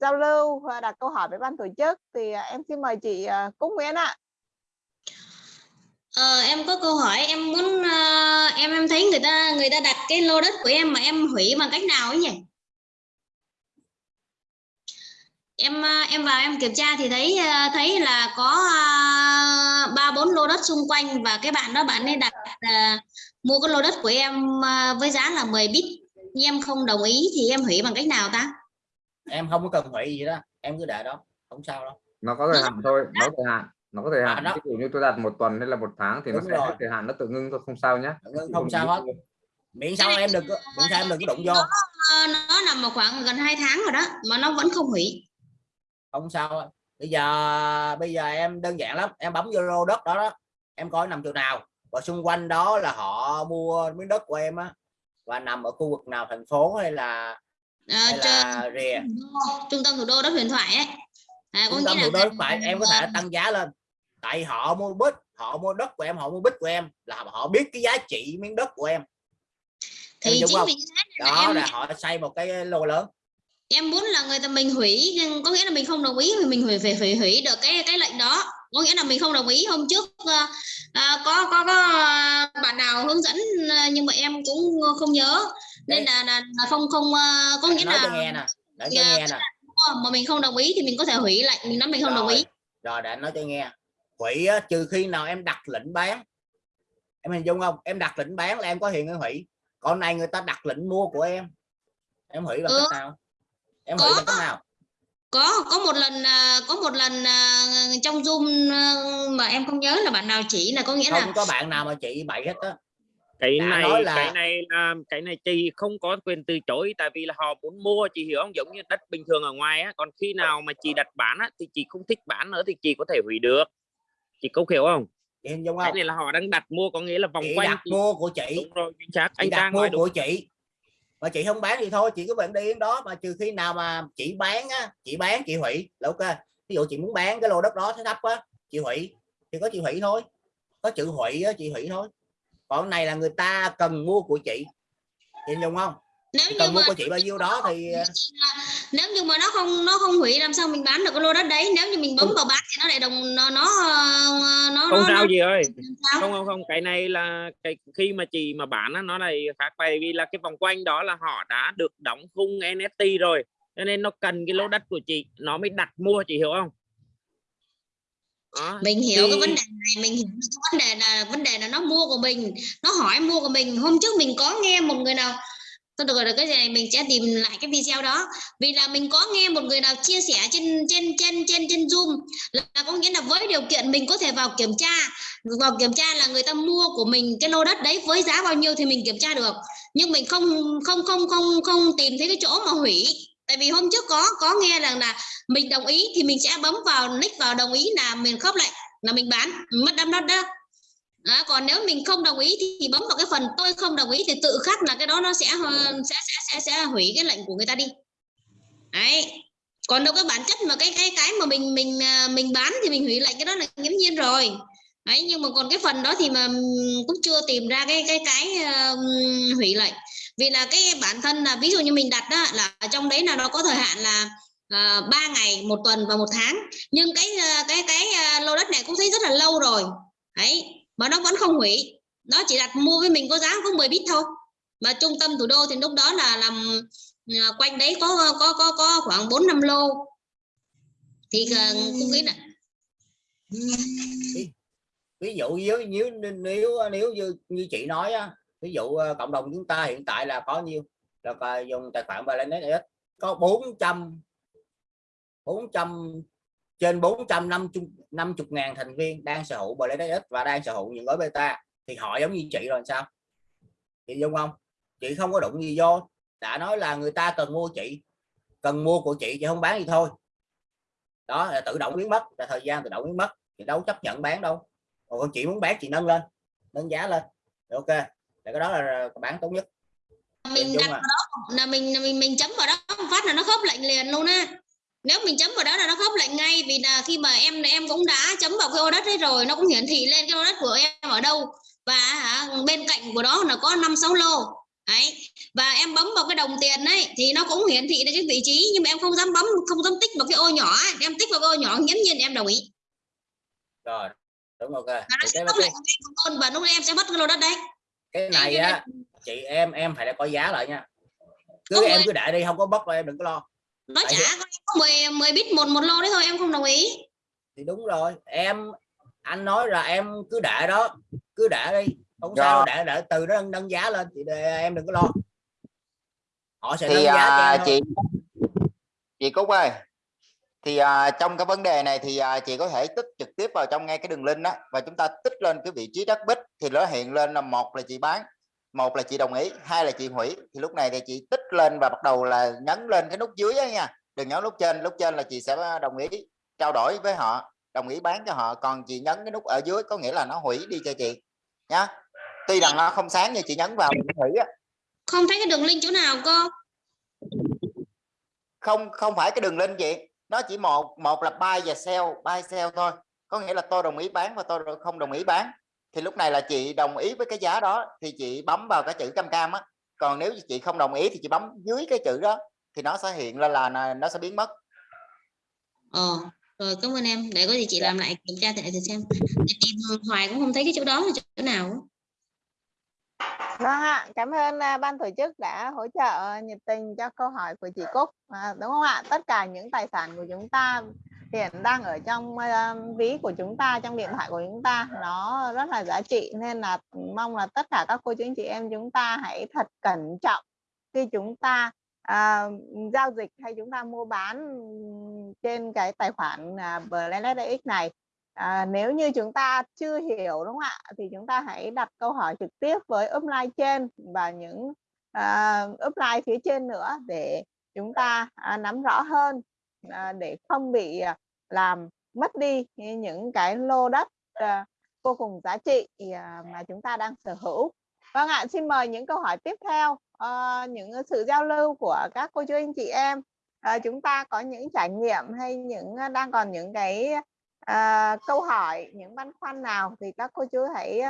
giao lưu và đặt câu hỏi với ban tổ chức thì à, em xin mời chị à, Cúc Nguyễn ạ. Ờ, em có câu hỏi em muốn ờ, em em thấy người ta người ta đặt cái lô đất của em mà em hủy bằng cách nào ấy nhỉ? Em ờ, em vào em kiểm tra thì thấy thấy là có ba bốn lô đất xung quanh và cái bạn đó bạn ấy đặt ờ, mua cái lô đất của em với giá là 10 bit nhưng em không đồng ý thì em hủy bằng cách nào ta? Em không có cần hủy gì đó em cứ để đó không sao đâu. Nó có thời hạn thôi nó thời hạn nó có thời À, hạn. nó- ví dụ như tôi đặt một tuần hay là một tháng thì nó Đúng sẽ rồi. hết thời hạn nó tự ngưng thôi không sao nhé không, không sao hết. Miễn sao em đừng miễn sao em đừng có đụng vô. Ờ, nó nằm ở khoảng gần 2 tháng rồi đó mà nó vẫn không hủy. không sao hết. bây giờ bây giờ em đơn giản lắm em bấm vô lô đất đó đó em coi nằm chỗ nào. Và xung quanh đó là họ mua miếng đất của em á. Và nằm ở khu vực nào thành phố hay là Trên- là rìa. trung tâm thủ đô đất huyền thoại ấy. À, trung tâm thủ đô phải em có thể tăng giá lên. Tại họ mua bít họ mua đất của em họ mua bít của em là họ biết cái giá trị miếng đất của em. Em thì đúng chính vì nên là đó em là họ xây một cái lô lớn. Em muốn là người ta mình hủy có nghĩa là mình không đồng ý thì mình hủy phải hủy hủy được cái cái lệnh đó. Có nghĩa là mình không đồng ý hôm trước ờ, có có có bạn nào hướng dẫn nhưng mà em cũng không nhớ nên là, là, là không không ờ, có nghĩa nói là nghe nè để Dạ, nghe nè. mà mình không đồng ý thì mình có thể hủy lệnh mình nói mình không đồng ý. Rồi, rồi để nói cho nghe. Hủy á, trừ khi nào em đặt lệnh bán. Em hình dung không? Em đặt lệnh bán là em có hiện em hủy. Còn này người ta đặt lệnh mua của em. Em hủy bằng Ừ. cách nào? Em hủy Có. bằng cách nào? có có một lần à, có một lần à, trong zoom à, mà em không nhớ là bạn nào chỉ là có nghĩa là không có bạn nào mà chị bậy hết á cái Đã này là- cái này là cái này chị không có quyền từ chối tại vì là họ muốn mua chị hiểu không? Giống như đất bình thường ở ngoài á còn khi nào mà chị đặt bán á thì chị không thích bán nữa thì chị có thể hủy được. Chị có hiểu không? Hình dung cái không? này là họ đang đặt mua có nghĩa là vòng chị quanh đặt chị- mua của chị. Đúng rồi chính xác chị anh đặt Trang mua nói đúng. của chị. Mà chị không bán thì thôi chị cứ vẫn đi yên đó mà trừ khi nào mà chị bán á chị bán chị hủy. Là ok. Ví dụ chị muốn bán cái lô đất đó thế thấp á chị hủy. Thì có chị hủy thôi. Có chữ hủy á chị hủy thôi còn này là người ta cần mua của chị. Chị dung không? Nếu Chị như cần mua mà của chị bao nhiêu đó thì nếu như mà nó không nó không hủy làm sao mình bán được cái lô đất đấy? Nếu như mình bấm Không. vào bán thì nó lại đồng nó nó nó không nó, sao nó gì ơi. sao? không không không. Cái này là cái khi mà chị mà bán á, nó này khác. Tại vì là cái vòng quanh đó là họ đã được đóng khung NFT rồi. Cho nên nó cần cái lô đất của chị nó mới đặt mua chị hiểu không đó. mình hiểu cái Thì- vấn đề này mình hiểu cái vấn đề là vấn đề là nó mua của mình nó hỏi mua của mình. Hôm trước mình có nghe một người nào thôi được rồi cái này mình sẽ tìm lại cái video đó. Vì là mình có nghe một người nào chia sẻ trên trên trên trên trên zoom là có nghĩa là với điều kiện mình có thể vào kiểm tra vào kiểm tra là người ta mua của mình cái lô đất đấy với giá bao nhiêu thì mình kiểm tra được. Nhưng mình không không không không không tìm thấy cái chỗ mà hủy tại vì hôm trước có có nghe rằng là mình đồng ý thì mình sẽ bấm vào nick vào đồng ý là mình khớp lại là mình bán mất đâm đất đó. Đó, còn nếu mình không đồng ý thì, thì bấm vào cái phần tôi không đồng ý thì tự khắc là cái đó nó sẽ ờ, sẽ sẽ sẽ, sẽ hủy cái lệnh của người ta đi. Đấy. Còn đâu cái bản chất mà cái cái cái mà mình mình ờ, mình bán thì mình hủy lệnh cái đó là nghiễm nhiên rồi. Đấy nhưng mà còn cái phần đó thì mà cũng chưa tìm ra cái cái cái uh, hủy lệnh vì là cái bản thân là ví dụ như mình đặt đó là trong đấy là nó có thời hạn là ờ, ba 3 ngày một tuần và một tháng. Nhưng cái ờ, cái cái uh, lô đất này cũng thấy rất là lâu rồi. Ấy mà nó vẫn không hủy. Nó chỉ đặt mua với mình có giá có 10 bit thôi. Mà trung tâm thủ đô thì lúc đó là làm uh, quanh đấy có có có có khoảng 4 năm lô. Thì uh, cũng nghĩ là ví dụ nếu nếu nếu nếu như như chị nói á ví dụ ờ, cộng đồng chúng ta hiện tại là có nhiêu? Là dùng tài khoản Binance có 400 400 trên 450 ngàn thành viên đang sở hữu Binance và đang sở hữu những gói beta. Thì họ giống như chị rồi sao? Chị dung không? Chị không có đụng gì vô. Đã nói là người ta cần mua chị, cần mua của chị chị không bán gì thôi. Đó, là tự động biến mất, là thời gian tự động biến mất. Thì đâu chấp nhận bán đâu. Còn chị muốn bán, chị nâng lên, nâng giá lên. Ok để cái đó là bán tốt nhất. Mình đặt à. vào đó là mình mình mình chấm vào đó một phát là nó khớp lệnh liền luôn á. Nếu mình chấm vào đó là nó khớp lệnh ngay vì là khi mà em em cũng đã chấm vào cái ô đất đấy rồi nó cũng hiển thị lên cái ô đất của em ở đâu. Và hả, bên cạnh của đó là có năm sáu lô. Đấy. Và em bấm vào cái đồng tiền ấy thì nó cũng hiển thị được cái vị trí nhưng mà em không dám bấm không dám tích vào cái ô nhỏ ấy. em tích vào cái ô nhỏ nghiễm nhiên em đồng ý. Rồi đúng ok. Và nó sẽ khớp lệnh và lúc em sẽ mất cái lô đất đấy cái này á chị em em phải có giá lại nha cứ Không em rồi. cứ để đi không có bất em đừng có lo nó Tại trả có 10 10 bit một một lô đấy thôi em không đồng ý thì đúng rồi em anh nói là em cứ để đó cứ để đi không Dạ. sao để để từ đó nâng, nâng giá lên thì em đừng có lo họ sẽ nâng thì giá cho à, em thôi. chị chị Cúc ơi thì à, trong cái vấn đề này thì à, chị có thể tích trực tiếp vào trong ngay cái đường link đó và chúng ta tích lên cái vị trí đất bích thì nó hiện lên là một là chị bán một là chị đồng ý hai là chị hủy. Thì lúc này thì chị tích lên và bắt đầu là nhấn lên cái nút dưới nha. Đừng nhấn nút trên lúc trên là chị sẽ đồng ý trao đổi với họ đồng ý bán cho họ còn chị nhấn cái nút ở dưới có nghĩa là nó hủy đi cho chị nhá. Tuy rằng nó không sáng như chị nhấn vào hủy á. Không thấy cái đường link chỗ nào cơ không không phải cái đường link chị nó chỉ một một là buy và sell buy sell thôi. Có nghĩa là tôi đồng ý bán và tôi không đồng ý bán. Thì lúc này là chị đồng ý với cái giá đó thì chị bấm vào cái chữ cam cam á. Còn nếu chị không đồng ý thì chị bấm dưới cái chữ đó thì nó sẽ hiện lên là nó- sẽ biến mất. Ờ rồi cảm ơn em. Để có gì chị làm lại kiểm tra lại thử xem. Tìm hoài cũng không thấy cái chỗ đó là chỗ nào. Vâng ạ, cảm ơn à, ban tổ chức đã hỗ trợ nhiệt tình cho câu hỏi của chị Cúc. À, đúng không ạ? Tất cả những tài sản của chúng ta hiện đang ở trong à, ví của chúng ta, trong điện thoại của chúng ta, nó rất là giá trị nên là mong là tất cả các cô chú anh chị em chúng ta hãy thật cẩn trọng khi chúng ta à, giao dịch hay chúng ta mua bán trên cái tài khoản à, này. À, nếu như chúng ta chưa hiểu đúng không ạ thì chúng ta hãy đặt câu hỏi trực tiếp với upline trên và những uh, upline phía trên nữa để chúng ta uh, nắm rõ hơn uh, để không bị uh, làm mất đi những cái lô đất uh, vô cùng giá trị uh, mà chúng ta đang sở hữu. Vâng ạ, xin mời những câu hỏi tiếp theo, uh, những sự giao lưu của các cô chú anh chị em. uh, chúng ta có những trải nghiệm hay những đang còn những cái à, câu hỏi những băn khoăn nào thì các cô chú hãy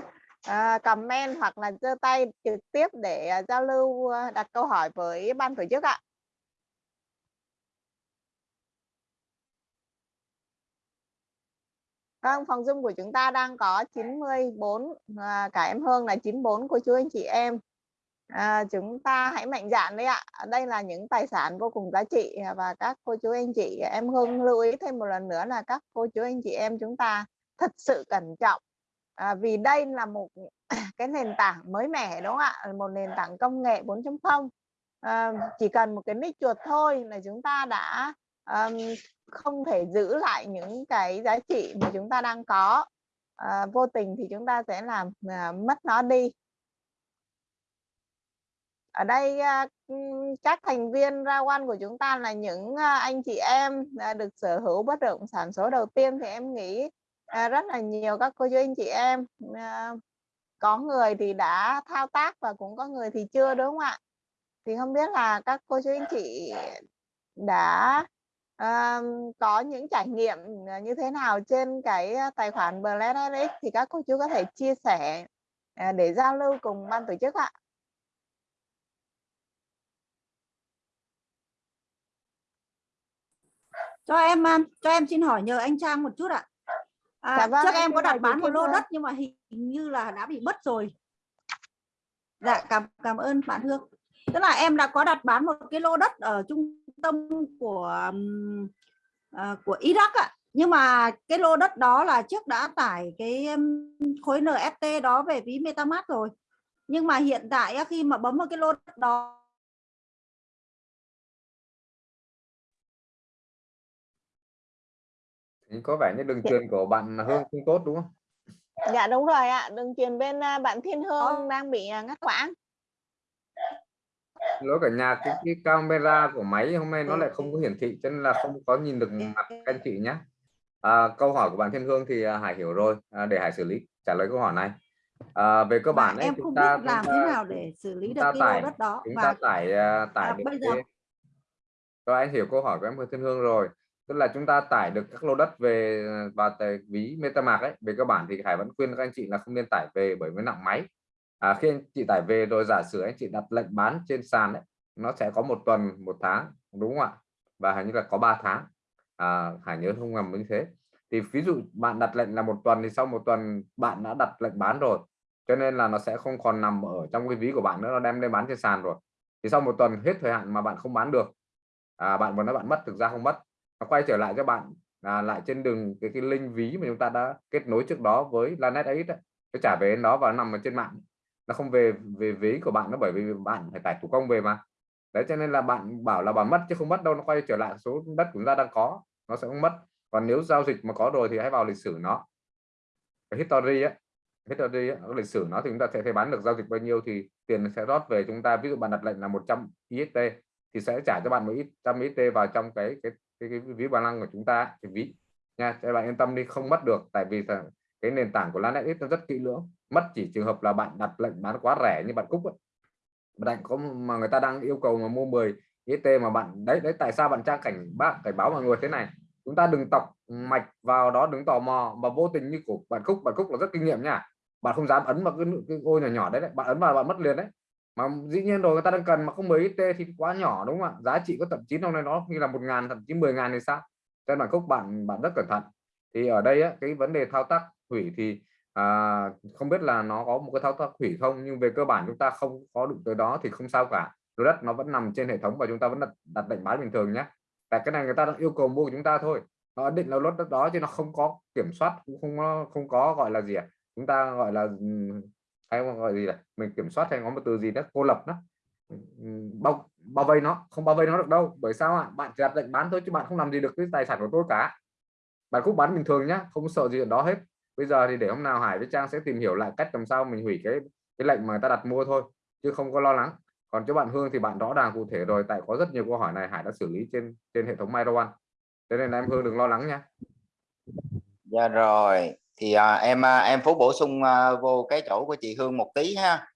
à, comment hoặc là giơ tay trực tiếp để à, giao lưu đặt câu hỏi với ban tổ chức ạ. Vâng, phòng Zoom của chúng ta đang có 94 à, cả em Hương là 94 cô chú anh chị em. À, chúng ta hãy mạnh dạn đấy ạ. Đây là những tài sản vô cùng giá trị à, và các cô chú anh chị em Hương lưu ý thêm một lần nữa là các cô chú anh chị em chúng ta thật sự cẩn trọng. À, vì đây là một cái nền tảng mới mẻ đúng không ạ? Một nền tảng công nghệ 4.0. À, chỉ cần một cái nick chuột thôi là chúng ta đã um, không thể giữ lại những cái giá trị mà chúng ta đang có. À, vô tình thì chúng ta sẽ làm à, mất nó đi ở đây à, các thành viên ra quan của chúng ta là những à, anh chị em à, được sở hữu bất động sản số đầu tiên thì em nghĩ rất là nhiều các cô chú anh chị em có người thì đã thao tác và cũng có người thì chưa đúng không ạ? Thì không biết là các cô chú anh chị đã um, có những trải nghiệm như thế nào trên cái tài khoản BLSX thì các cô chú có thể chia sẻ để giao lưu cùng ban tổ chức ạ. Cho em à, cho em xin hỏi nhờ anh Trang một chút ạ. À, Dạ vâng, trước em có đặt bán một lô đất nhưng mà hình như là đã bị mất rồi. Dạ cảm cảm ơn bạn Hương. Tức là em đã có đặt bán một cái lô đất ở trung tâm của à, của Iraq ạ. Nhưng mà cái lô đất đó là trước đã tải cái ừm, khối NFT đó về ví MetaMask rồi. Nhưng mà hiện tại khi mà bấm vào cái lô đất đó có vẻ như đường truyền của bạn Hương không tốt đúng không? Dạ đúng rồi ạ. Đường truyền bên à, bạn Thiên Hương đang bị à, ngắt quãng. lỗi cả nhà cái, cái camera của máy hôm nay nó lại không có hiển thị cho nên là không có nhìn được mặt các anh chị nhé à, câu hỏi của bạn Thiên Hương thì à, Hải hiểu rồi. À, để Hải xử lý trả lời câu hỏi này. À, về cơ bản ấy, em chúng không ta, biết làm chúng thế ta, nào để xử lý được ta cái tải lô đất đó chúng và ta tải tải à, được bây giờ- cái... Rồi anh hiểu câu hỏi của em Thiên Hương rồi tức là chúng ta tải được các lô đất về và vào tài ví MetaMask ấy về cơ bản thì Hải vẫn khuyên các anh chị là không nên tải về bởi với nặng máy. À, khi anh chị tải về rồi giả sử anh chị đặt lệnh bán trên sàn ấy nó sẽ có một tuần một tháng đúng không ạ? Và hình như là có 3 tháng. À, Hải nhớ không nhầm như thế. Thì ví dụ bạn đặt lệnh là một tuần thì sau một tuần bạn đã đặt lệnh bán rồi cho nên là nó sẽ không còn nằm ở trong cái ví của bạn nữa nó đem lên bán trên sàn rồi. Thì sau một tuần hết thời hạn mà bạn không bán được à, bạn muốn nói bạn mất thực ra không mất nó quay trở lại cho bạn à, lại trên đường cái cái link ví mà chúng ta đã kết nối trước đó với Lanet ấy đấy cái trả về nó đó và nó nằm ở trên mạng. Nó không về về ví của bạn nó bởi vì bạn phải tải thủ công về mà. Đấy cho nên là bạn bảo là bạn mất chứ không mất đâu nó quay trở lại số đất của chúng ta đang có nó sẽ không mất. Còn nếu giao dịch mà có rồi thì hãy vào lịch sử nó. Cái history ấy history ấy, lịch sử nó thì chúng ta sẽ thấy bán được giao dịch bao nhiêu thì tiền sẽ rót về chúng ta. Ví dụ bạn đặt lệnh là 100 IST thì sẽ trả cho bạn một ít trăm IST vào trong cái cái cái, cái ví bản năng của chúng ta thì ví nha cho bạn yên tâm đi không mất được tại vì là cái nền tảng của Lanet nó rất kỹ lưỡng. Mất chỉ trường hợp là bạn đặt lệnh bán quá rẻ như bạn Cúc ấy. bạn có mà người ta đang yêu cầu mà mua 10 IST mà bạn đấy đấy tại sao bạn trang cảnh bác cảnh báo mọi người thế này? Chúng ta đừng tọc mạch vào đó đứng tò mò mà vô tình như của bạn Cúc. Bạn Cúc là rất kinh nghiệm nha. Bạn không dám ấn vào cái, cái ô nhỏ nhỏ đấy, đấy bạn ấn vào bạn mất liền đấy mà dĩ nhiên rồi người ta đang cần mà không mấy t thì quá nhỏ đúng không ạ? Giá trị có thậm chí trong này nó như là một ngàn thậm chí 10 ngàn thì sao? Cho bản gốc bạn bạn rất cẩn thận. Thì ở đây á, cái vấn đề thao tác hủy thì à, không biết là nó có một cái thao tác hủy không nhưng về cơ bản chúng ta không có đụng tới đó thì không sao cả. Lô đất nó vẫn nằm trên hệ thống và chúng ta vẫn đặt, đặt lệnh bán bình thường nhé tại cái này người ta đang yêu cầu mua của chúng ta thôi. Nó định là lốt đất đó chứ nó không có kiểm soát cũng không không có gọi là gì à? chúng ta gọi là hay gọi gì là mình kiểm soát hay có một từ gì đó cô lập đó. Bao bao vây nó, không bao vây nó được đâu. Bởi sao ạ? Bạn chỉ đặt lệnh bán thôi chứ bạn không làm gì được cái tài sản của tôi cả. Bạn cũng bán bình thường nhá, không sợ gì đó hết. Bây giờ thì để hôm nào Hải với Trang sẽ tìm hiểu lại cách làm sao mình hủy cái cái lệnh mà ta đặt mua thôi, chứ không có lo lắng. Còn cho bạn Hương thì bạn rõ ràng cụ thể rồi, tại có rất nhiều câu hỏi này Hải đã xử lý trên trên hệ thống Miro One nên là em Hương đừng lo lắng nha Dạ rồi thì à, em à, em phú bổ sung à, vô cái chỗ của chị Hương một tí ha.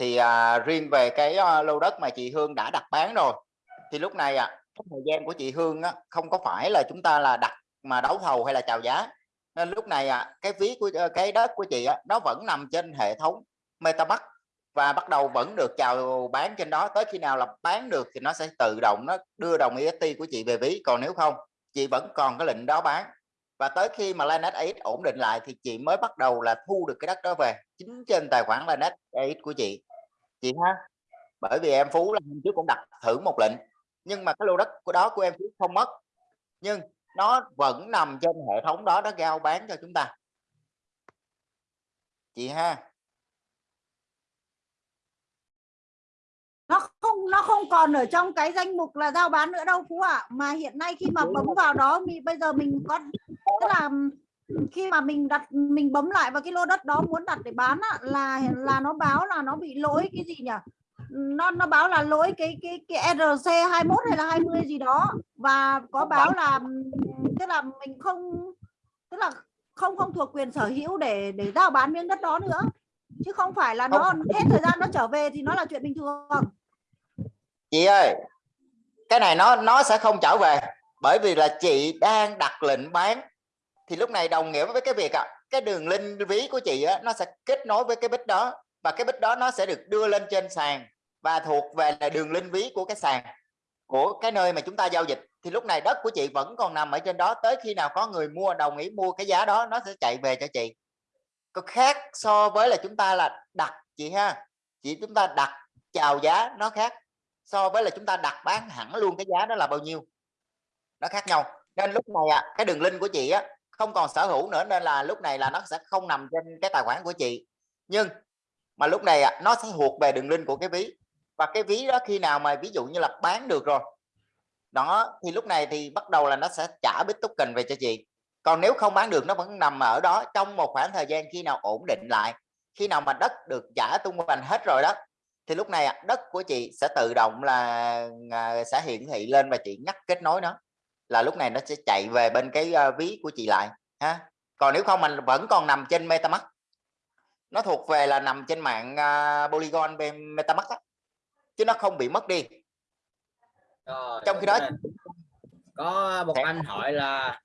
Thì à, riêng về cái à, lô đất mà chị Hương đã đặt bán rồi thì lúc này à, cái thời gian của chị Hương á, không có phải là chúng ta là đặt mà đấu thầu hay là chào giá. Nên lúc này à, cái phí của ờ, cái đất của chị á, nó vẫn nằm trên hệ thống MetaMask và bắt đầu vẫn được chào bán trên đó. Tới khi nào là bán được thì nó sẽ tự động nó đưa đồng EST của chị về ví. Còn nếu không chị vẫn còn cái lệnh đó bán và tới khi mà Lanet AX ổn định lại thì chị mới bắt đầu là thu được cái đất đó về. Chính trên tài khoản Lanet AX của chị. Chị ha? Bởi vì em Phú là hôm trước cũng đặt thử một lệnh nhưng mà cái lô đất của đó của em Phú không mất. Nhưng nó vẫn nằm trên hệ thống đó nó giao bán cho chúng ta. Chị ha? Nó không nó không còn ở trong cái danh mục là giao bán nữa đâu phú ạ. Mà hiện nay khi mà bấm vào đó mình bây giờ mình có tức là khi mà mình đặt mình bấm lại vào cái lô đất đó muốn đặt để bán á, là là nó báo là nó bị lỗi cái gì nhỉ? Nó nó báo là lỗi cái cái cái RC 21 hay là 20 gì đó và có báo là tức là mình không tức là không không thuộc quyền sở hữu để để giao bán miếng đất đó nữa. Chứ không phải là nó hết thời gian nó trở về thì nó là chuyện bình thường. Chị ơi cái này nó nó sẽ không trở về bởi vì là chị đang đặt lệnh bán thì lúc này đồng nghĩa với cái việc à, cái đường link ví của chị á, nó sẽ kết nối với cái bích đó. Và cái bích đó nó sẽ được đưa lên trên sàn và thuộc về là đường link ví của cái sàn của cái nơi mà chúng ta giao dịch. Thì lúc này đất của chị vẫn còn nằm ở trên đó tới khi nào có người mua đồng ý mua cái giá đó nó sẽ chạy về cho chị. Có khác so với là chúng ta là đặt chị ha chị chúng ta đặt chào giá nó khác so với là chúng ta đặt bán hẳn luôn cái giá đó là bao nhiêu. Nó khác nhau. Nên lúc này à, cái đường link của chị á không còn sở hữu nữa nên là lúc này là nó sẽ không nằm trên cái tài khoản của chị. Nhưng mà lúc này à, nó sẽ thuộc về đường link của cái ví. Và cái ví đó khi nào mà ví dụ như là bán được rồi đó thì lúc này thì bắt đầu là nó sẽ trả bit token về cho chị. Còn nếu không bán được nó vẫn nằm ở đó trong một khoảng thời gian khi nào ổn định lại khi nào mà đất được trả tung hoành hết rồi đó thì lúc này đất của chị sẽ tự động là à, sẽ hiển thị lên và chị nhắc kết nối nó là lúc này nó sẽ chạy về bên cái à, ví của chị lại ha. Còn nếu không mình vẫn còn nằm trên metamask nó thuộc về là nằm trên mạng uh, polygon bên metamask á. chứ nó không bị mất đi. Rồi, trong khi đó có một anh hỏi là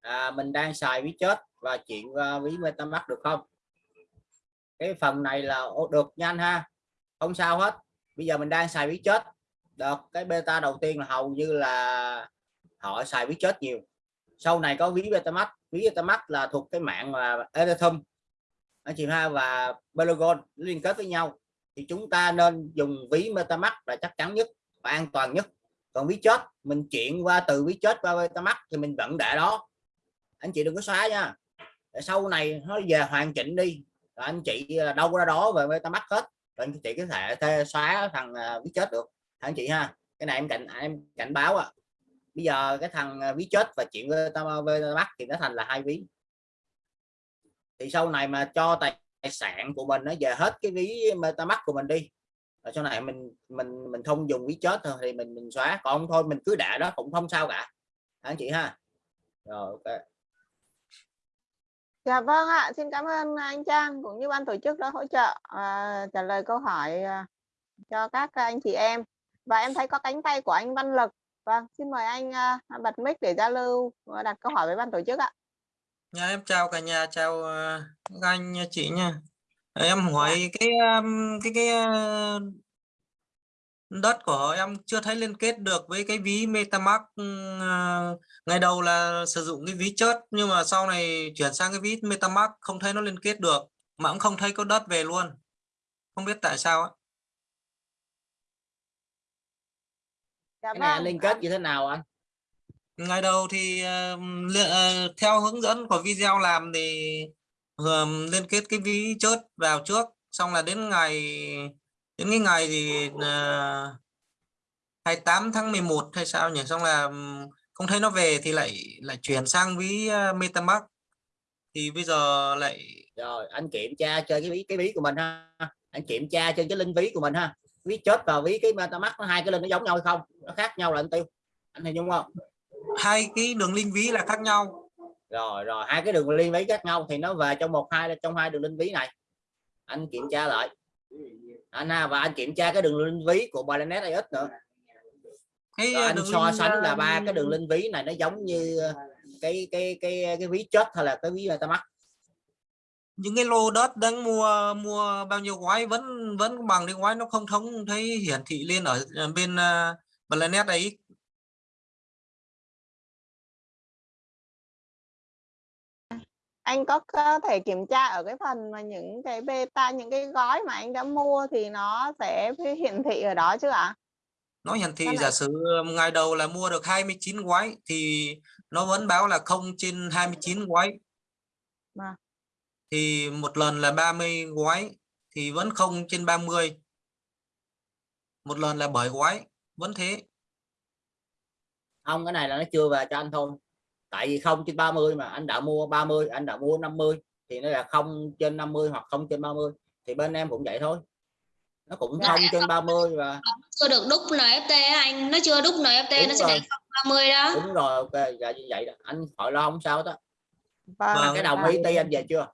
à, mình đang xài ví chết và chuyển qua ví metamask được không? Cái phần này là ô, được nhanh ha. Không sao hết. Bây giờ mình đang xài ví chết. Được cái beta đầu tiên là hầu như là họ xài ví chết nhiều. Sau này có ví Betamax. Ví Betamax là thuộc cái mạng mà ethereum. Anh chị ha, và polygon liên kết với nhau. Thì chúng ta nên dùng ví metamask là chắc chắn nhất và an toàn nhất. Còn ví chết, mình chuyển qua từ ví chết qua metamask thì mình vẫn để đó. Anh chị đừng có xóa nha. Để sau này nó về hoàn chỉnh đi. Rồi anh chị à, đâu ra đó về metamask hết. Rồi anh chị có thể xóa thằng à, ví chết được. Anh chị ha, cái này em cảnh à, em cảnh báo à bây giờ cái thằng à, ví chết và chuyện bắt thì nó thành là hai ví thì sau này mà cho tài sản của mình nó về hết cái ví metamask của mình đi rồi sau này mình mình mình không dùng ví chết thôi thì mình mình xóa còn thôi mình cứ để đó cũng không sao cả anh chị ha rồi ok Dạ vâng ạ, xin cảm ơn anh Trang cũng như ban tổ chức đã hỗ trợ à, trả lời câu hỏi à, cho các anh chị em. Và em thấy có cánh tay của anh Văn Lực. Vâng, xin mời anh à, bật mic để giao lưu và đặt câu hỏi với ban tổ chức ạ. Nhà em chào cả nhà, chào uh, các anh chị nha. Em hỏi cái um, cái cái uh, đất của em chưa thấy liên kết được với cái ví MetaMask uh, ngày đầu là sử dụng cái ví chớt nhưng mà sau này chuyển sang cái ví MetaMask không thấy nó liên kết được mà cũng không thấy có đất về luôn không biết tại sao á Dạ cái này vâng, liên kết như thế nào anh? Ngày đầu thì uh, li- uh, theo hướng dẫn của video làm thì um, liên kết cái ví chớt vào trước xong là đến ngày đến cái ngày thì uh, 28 tháng 11 hay sao nhỉ? Xong là không thấy nó về thì lại lại chuyển sang ví MetaMask. Thì bây giờ lại rồi anh kiểm tra chơi cái ví cái ví của mình ha. Anh kiểm tra trên cái linh ví của mình ha ví chết và ví cái metamask nó hai cái linh nó giống nhau hay không? Nó khác nhau là anh tiêu. Anh hình dung không? Hai cái đường link ví là khác nhau. Rồi rồi hai cái đường liên ví khác nhau thì nó về trong một hai trong hai đường linh ví này. Anh kiểm tra lại. Anh ha và anh kiểm tra cái đường linh ví của Binance AX nữa. Cái Rồi anh so link, sánh là ba cái đường linh ví này nó giống như cái cái cái cái ví chết hay là cái ví metamask những cái lô đất đang mua mua bao nhiêu gói vẫn vẫn bằng cái gói nó không thống thấy hiển thị lên ở ở bên uh, Planet ấy anh có có thể kiểm tra ở cái phần mà những cái beta những cái gói mà anh đã mua thì nó sẽ hiển thị ở đó chứ ạ? nó hiển thị giả sử ngày đầu là mua được 29 gói thì nó vẫn báo là không trên 29 gói Vâng. Thì một lần là 30 gói thì vẫn không trên 30 một lần là 7 gói vẫn thế. Không cái này là nó chưa về cho anh thôi. Tại vì không trên 30 mà anh đã mua 30 anh đã mua 50 thì nó là không trên 50 hoặc không trên 30 thì bên em cũng vậy thôi. Nó cũng Dạ, không trên 30 và chưa được đúc NFT á anh. Nó chưa đúc NFT Đúng nó sẽ rồi. để 30 đó. Đúng rồi ok dạ như vậy đó. Anh hỏi lo không sao đó. Vâng. cái đồng ý anh về chưa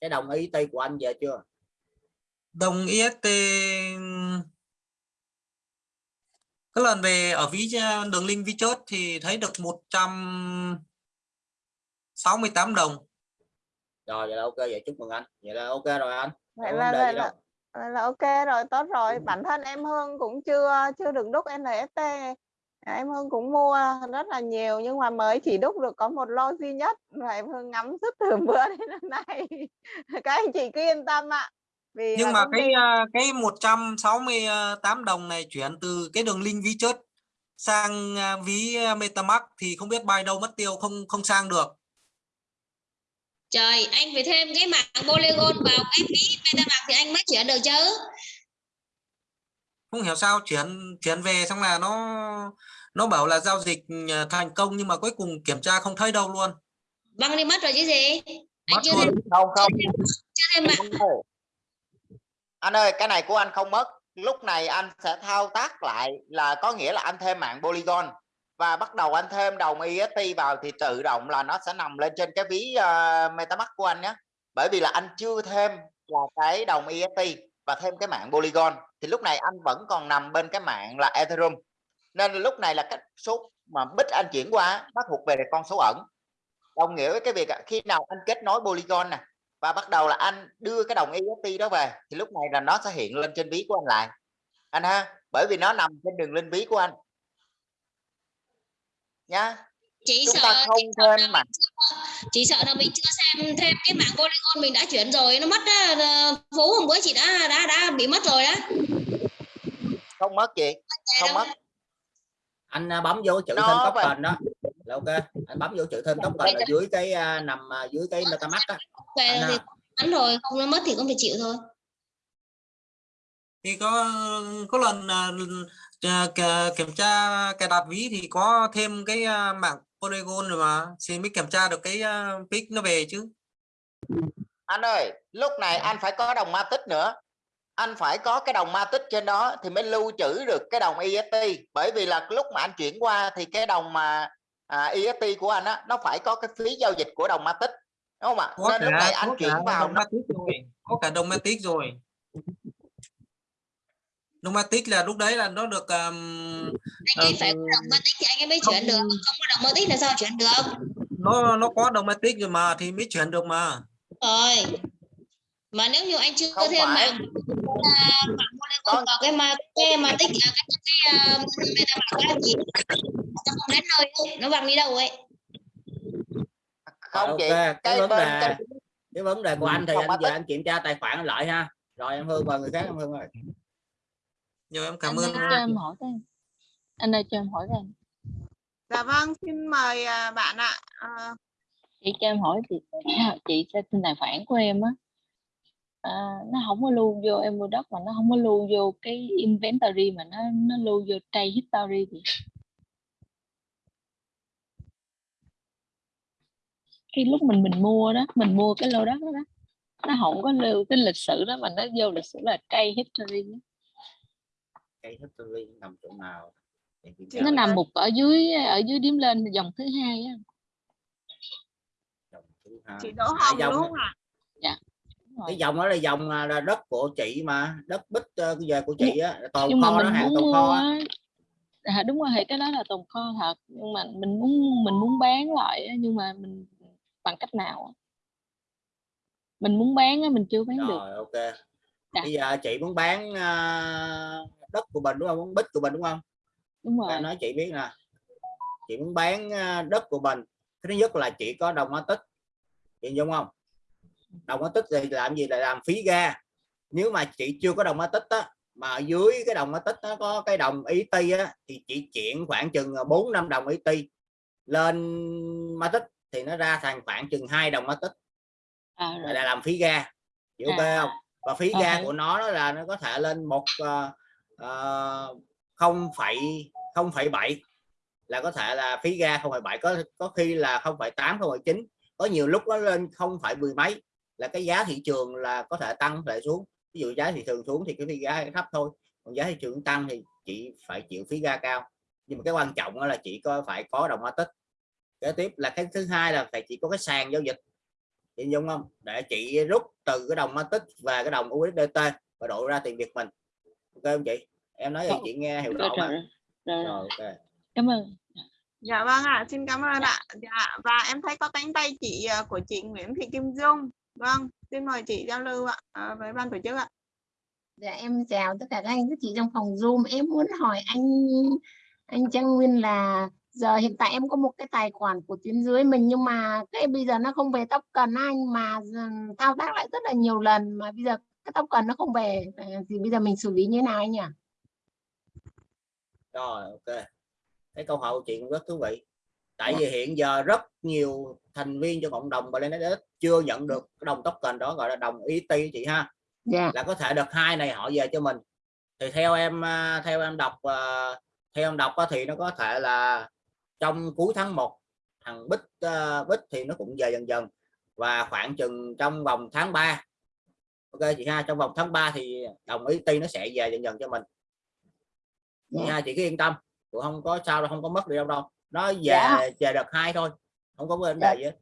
cái đồng ý ty của anh về chưa? Đồng IST cái lần về ở ví đường link ví chốt thì thấy được 168 đồng. Rồi vậy là ok vậy chúc mừng anh. Vậy là ok rồi anh. Vậy là, vậy là. Vậy là ok rồi tốt rồi. Bản thân em Hương cũng chưa chưa được đúc NFT em Hương cũng mua rất là nhiều nhưng mà mới chỉ đúc được có một lô duy nhất. Và em Hương ngắm rất từ bữa đến hôm nay. Các anh chị cứ yên tâm ạ. Vì nhưng mà cái ty à, cái 168 đồng này chuyển từ cái đường link ví chớt sang à, ví à, MetaMask thì không biết bay đâu mất tiêu không không sang được. Trời anh phải thêm cái mạng polygon vào cái ví metamask thì anh mới chuyển được chứ. Không hiểu sao chuyển chuyển về xong là nó nó bảo là giao dịch à, thành công nhưng mà cuối cùng kiểm tra không thấy đâu luôn. Băng đi mất rồi chứ gì? Anh mất chưa luôn. thêm không không. chưa thêm anh anh ơi cái này của anh không mất. Lúc này anh sẽ thao tác lại là có nghĩa là anh thêm mạng polygon. Và bắt đầu anh thêm đồng EST vào thì tự động là nó sẽ nằm lên trên cái ví uh, MetaMask của anh nhé. Bởi vì là anh chưa thêm là cái đồng EST và thêm cái mạng polygon. Thì lúc này anh vẫn còn nằm bên cái mạng là Ethereum nên lúc này là cái số mà bit anh chuyển qua nó thuộc về con số ẩn. Đồng nghĩa với cái việc khi nào anh kết nối polygon nè và bắt đầu là anh đưa cái đồng EST đó về thì lúc này là nó sẽ hiện lên trên ví của anh lại. Anh ha bởi vì nó nằm trên đường link ví của anh. Nhá. Chỉ chúng sợ ta không chỉ thêm mà. mình chưa, chỉ sợ là mình chưa xem thêm cái mạng polygon mình đã chuyển rồi nó mất ờ, phú hôm bữa chị đã đã đã bị mất rồi đó không mất chị. Không mất anh à, bấm vô chữ thêm vậy. token đó. Là ok. Anh bấm vô chữ thêm token ở dưới cái à, nằm à, dưới cái metamask á. Về Anh à. hắn rồi. Không nó mất thì cũng phải chịu thôi. Thì có có lần kè- kiểm tra cài đặt ví thì có thêm cái mạng polygon rồi mà. Thì mới kiểm tra được cái à, pic nó về chứ. Anh ơi lúc này anh phải có đồng matic nữa anh phải có cái đồng matic trên đó thì mới lưu trữ được cái đồng EST bởi vì là lúc mà anh chuyển qua thì cái đồng mà à, EST của anh á nó phải có cái phí giao dịch của đồng matic đúng không ạ? Có nên lúc này cả anh chuyển cả vào đồng nó matic rồi có cả đồng matic rồi. Đồng matic là lúc đấy là nó được um, anh ấy phải có đồng mơ tích thì anh ấy mới chuyển được không- không có đồng mơ tích là sao chuyển được? Nó nó có đồng matic rồi mà thì mới chuyển được mà. Rồi mà nếu như anh chưa Không thêm phải. mạng mạng vào cái mà cái mà tích cái cái cái uh, metamask đó thì nó không đến nơi đâu, nó văng đi đâu ấy? Không chị cái, cái vấn đề cái cái vấn đề của anh thì anh giờ anh kiểm tra tài khoản lại ha. Rồi em hương và người khác em hương ơi. Nhiều em cảm anh ơn cho em hỏi cái anh ơi cho em hỏi cái dạ vâng xin mời à, bạn ạ. À, chị cho em hỏi chị chị sẽ tin tài khoản của em á à, nó không có lưu vô em mua đất mà nó không có lưu vô cái inventory mà nó nó lưu vô trade history thì khi lúc mình mình mua đó mình mua cái lô đất đó, đó nó không có lưu cái lịch sử đó mà nó vô lịch sử là trade history đó. cái history nằm chỗ nào nó nằm một ở dưới ở dưới điểm lên dòng thứ hai á Dòng thứ hai. chị Đỗ Hồng đúng đó- không ạ. Cái dòng đó là dòng à, là đất của chị mà đất bích ờ, về của chị á tồn nhưng kho đó hàng tồn kho á. à, đúng rồi thì cái đó là tồn kho thật nhưng mà mình muốn mình muốn bán lại nhưng mà mình bằng cách nào mình muốn bán á, mình chưa bán được. Rồi ok. Dạ. bây giờ chị muốn bán à, đất của mình đúng không? Muốn bích của mình đúng không? Đúng rồi. nói chị biết nè. Chị muốn bán à, đất của mình. Thứ nhất là chị có đồng hóa tích. Chị đúng không đồng hóa tích thì làm gì là làm phí ga. Nếu mà chị chưa có đồng hóa tích á mà ở dưới cái đồng hóa tích nó có cái đồng ý ti á thì chị chuyển khoảng chừng 4 năm đồng ý ti. Lên ma tích thì nó ra thành khoảng chừng hai đồng ma tích. À, là làm phí ga. Ok À. không? Và phí À, ga hiểu. của nó đó là nó có thể lên một ờ, ờ, không phẩy không phẩy bảy. Là có thể là phí ga không phẩy bảy có có khi là không phẩy tám không phẩy chín. Có nhiều lúc nó lên không phải mười mấy là cái giá thị trường là có thể tăng thể xuống. Ví dụ giá thị trường xuống thì cái phí ga thấp thôi còn giá thị trường tăng thì chị phải chịu phí ga cao. Nhưng mà cái quan trọng là chị có phải có đồng hóa tích. Kế tiếp là cái thứ hai là phải chỉ có cái sàn giao dịch. Chị dung không? Để chị rút từ cái đồng matic và cái đồng USDT và đổi ra tiền Việt mình. Ok không chị? Em nói thì Rồi. chị nghe hiểu rồi, rõ mà rồi, rồi, rồi. rồi ok. Cảm ơn. Dạ vâng ạ, xin cảm ơn ạ. Dạ và em thấy có cánh tay chị à, của chị Nguyễn Thị Kim Dung. Vâng, xin mời chị giao lưu ạ à, với ban tổ chức ạ. Dạ em chào tất cả các anh các chị trong phòng Zoom. Em muốn hỏi anh anh Trang Nguyên là giờ hiện tại em có một cái tài khoản của tuyến dưới mình nhưng mà cái bây giờ nó không về tóc cần anh mà giờ thao tác lại rất là nhiều lần mà bây giờ cái tóc cần nó không về ờ, thì bây giờ mình xử lý như thế nào anh nhỉ? rồi ok cái câu hỏi của chị cũng rất thú vị tại Dạ. vì hiện giờ rất nhiều thành viên trong cộng đồng Bangladesh chưa nhận được đồng token đó gọi là đồng ET chị ha Dạ. là có thể đợt hai này họ về cho mình thì theo em à, theo em đọc à, theo em đọc thì nó có thể là trong cuối tháng 1 thằng bích à, bích thì nó cũng về dần dần và khoảng chừng trong vòng tháng 3 ok chị ha trong vòng tháng 3 thì đồng ti nó sẽ về dần dần cho mình chị Dạ. ha chị cứ yên tâm cũng không có sao đâu không có mất đi đâu đâu nó về Dạ. về đợt hai thôi không có vấn Dạ. đề gì hết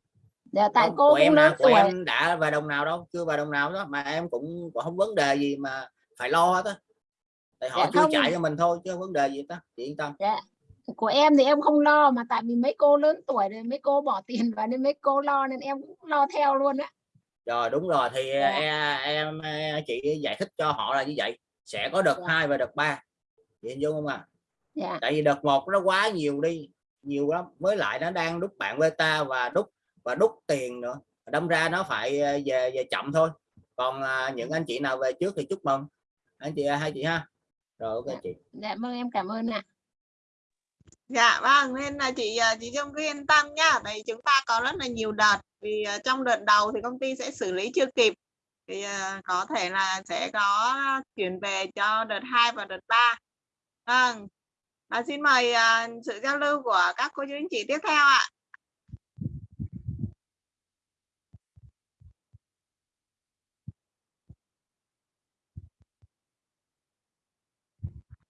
Dạ tại Không, cô của em nào của em đã về đồng nào đâu chưa về đồng nào đó mà em cũng, cũng không vấn đề gì mà phải lo hết á tại họ Dạ chưa không. chạy cho mình thôi chứ không vấn đề gì á chị yên tâm Dạ. Của em thì em không lo mà tại vì mấy cô lớn tuổi rồi mấy cô bỏ tiền vào nên mấy cô lo nên em cũng lo theo luôn á. rồi đúng rồi thì Dạ. em, em em chị giải thích cho họ là như vậy sẽ có đợt Dạ. hai và đợt ba chị hình dung không ạ Dạ. tại vì đợt một nó quá nhiều đi nhiều lắm. Với lại nó đang đúc bạn beta và đúc và đúc tiền nữa. Đâm ra nó phải ờ, về về chậm thôi. Còn à, những anh chị nào về trước thì chúc mừng. Anh chị hai chị ha. Rồi ok chị. Dạ vâng em cảm ơn ạ. Dạ vâng nên là chị à, chị Trâm cứ yên tâm nhá. Tại vì chúng ta có rất là nhiều đợt. Vì à, trong đợt đầu thì công ty sẽ xử lý chưa kịp. Thì à, có thể là sẽ có chuyển về cho đợt 2 và đợt 3 vâng à, xin mời à, sự giao lưu của các cô chú anh chị tiếp theo ạ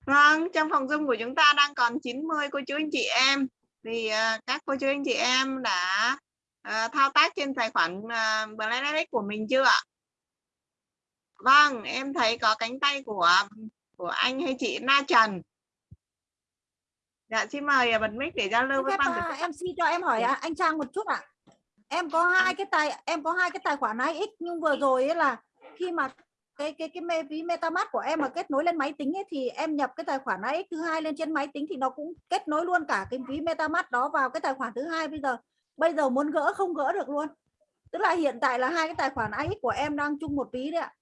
Vâng, trong phòng Zoom của chúng ta đang còn 90 cô chú anh chị em. Thì à, các cô chú anh chị em đã à, thao tác trên tài khoản uh, Blackberry của mình chưa ạ? Vâng, em thấy có cánh tay của của anh hay chị Na Trần. Dạ, xin mời à, bật mic để giao lưu Xin với ban tổ à, chức. MC cho em hỏi à, anh Trang một chút ạ. Em có hai cái tài em có hai cái tài khoản IX nhưng vừa rồi ấy là khi mà cái cái cái mê ví MetaMask của em mà kết nối lên máy tính ấy thì em nhập cái tài khoản IX thứ hai lên trên máy tính thì nó cũng kết nối luôn cả cái ví MetaMask đó vào cái tài khoản thứ hai bây giờ bây giờ muốn gỡ không gỡ được luôn. Tức là hiện tại là hai cái tài khoản IX của em đang chung một ví đấy ạ.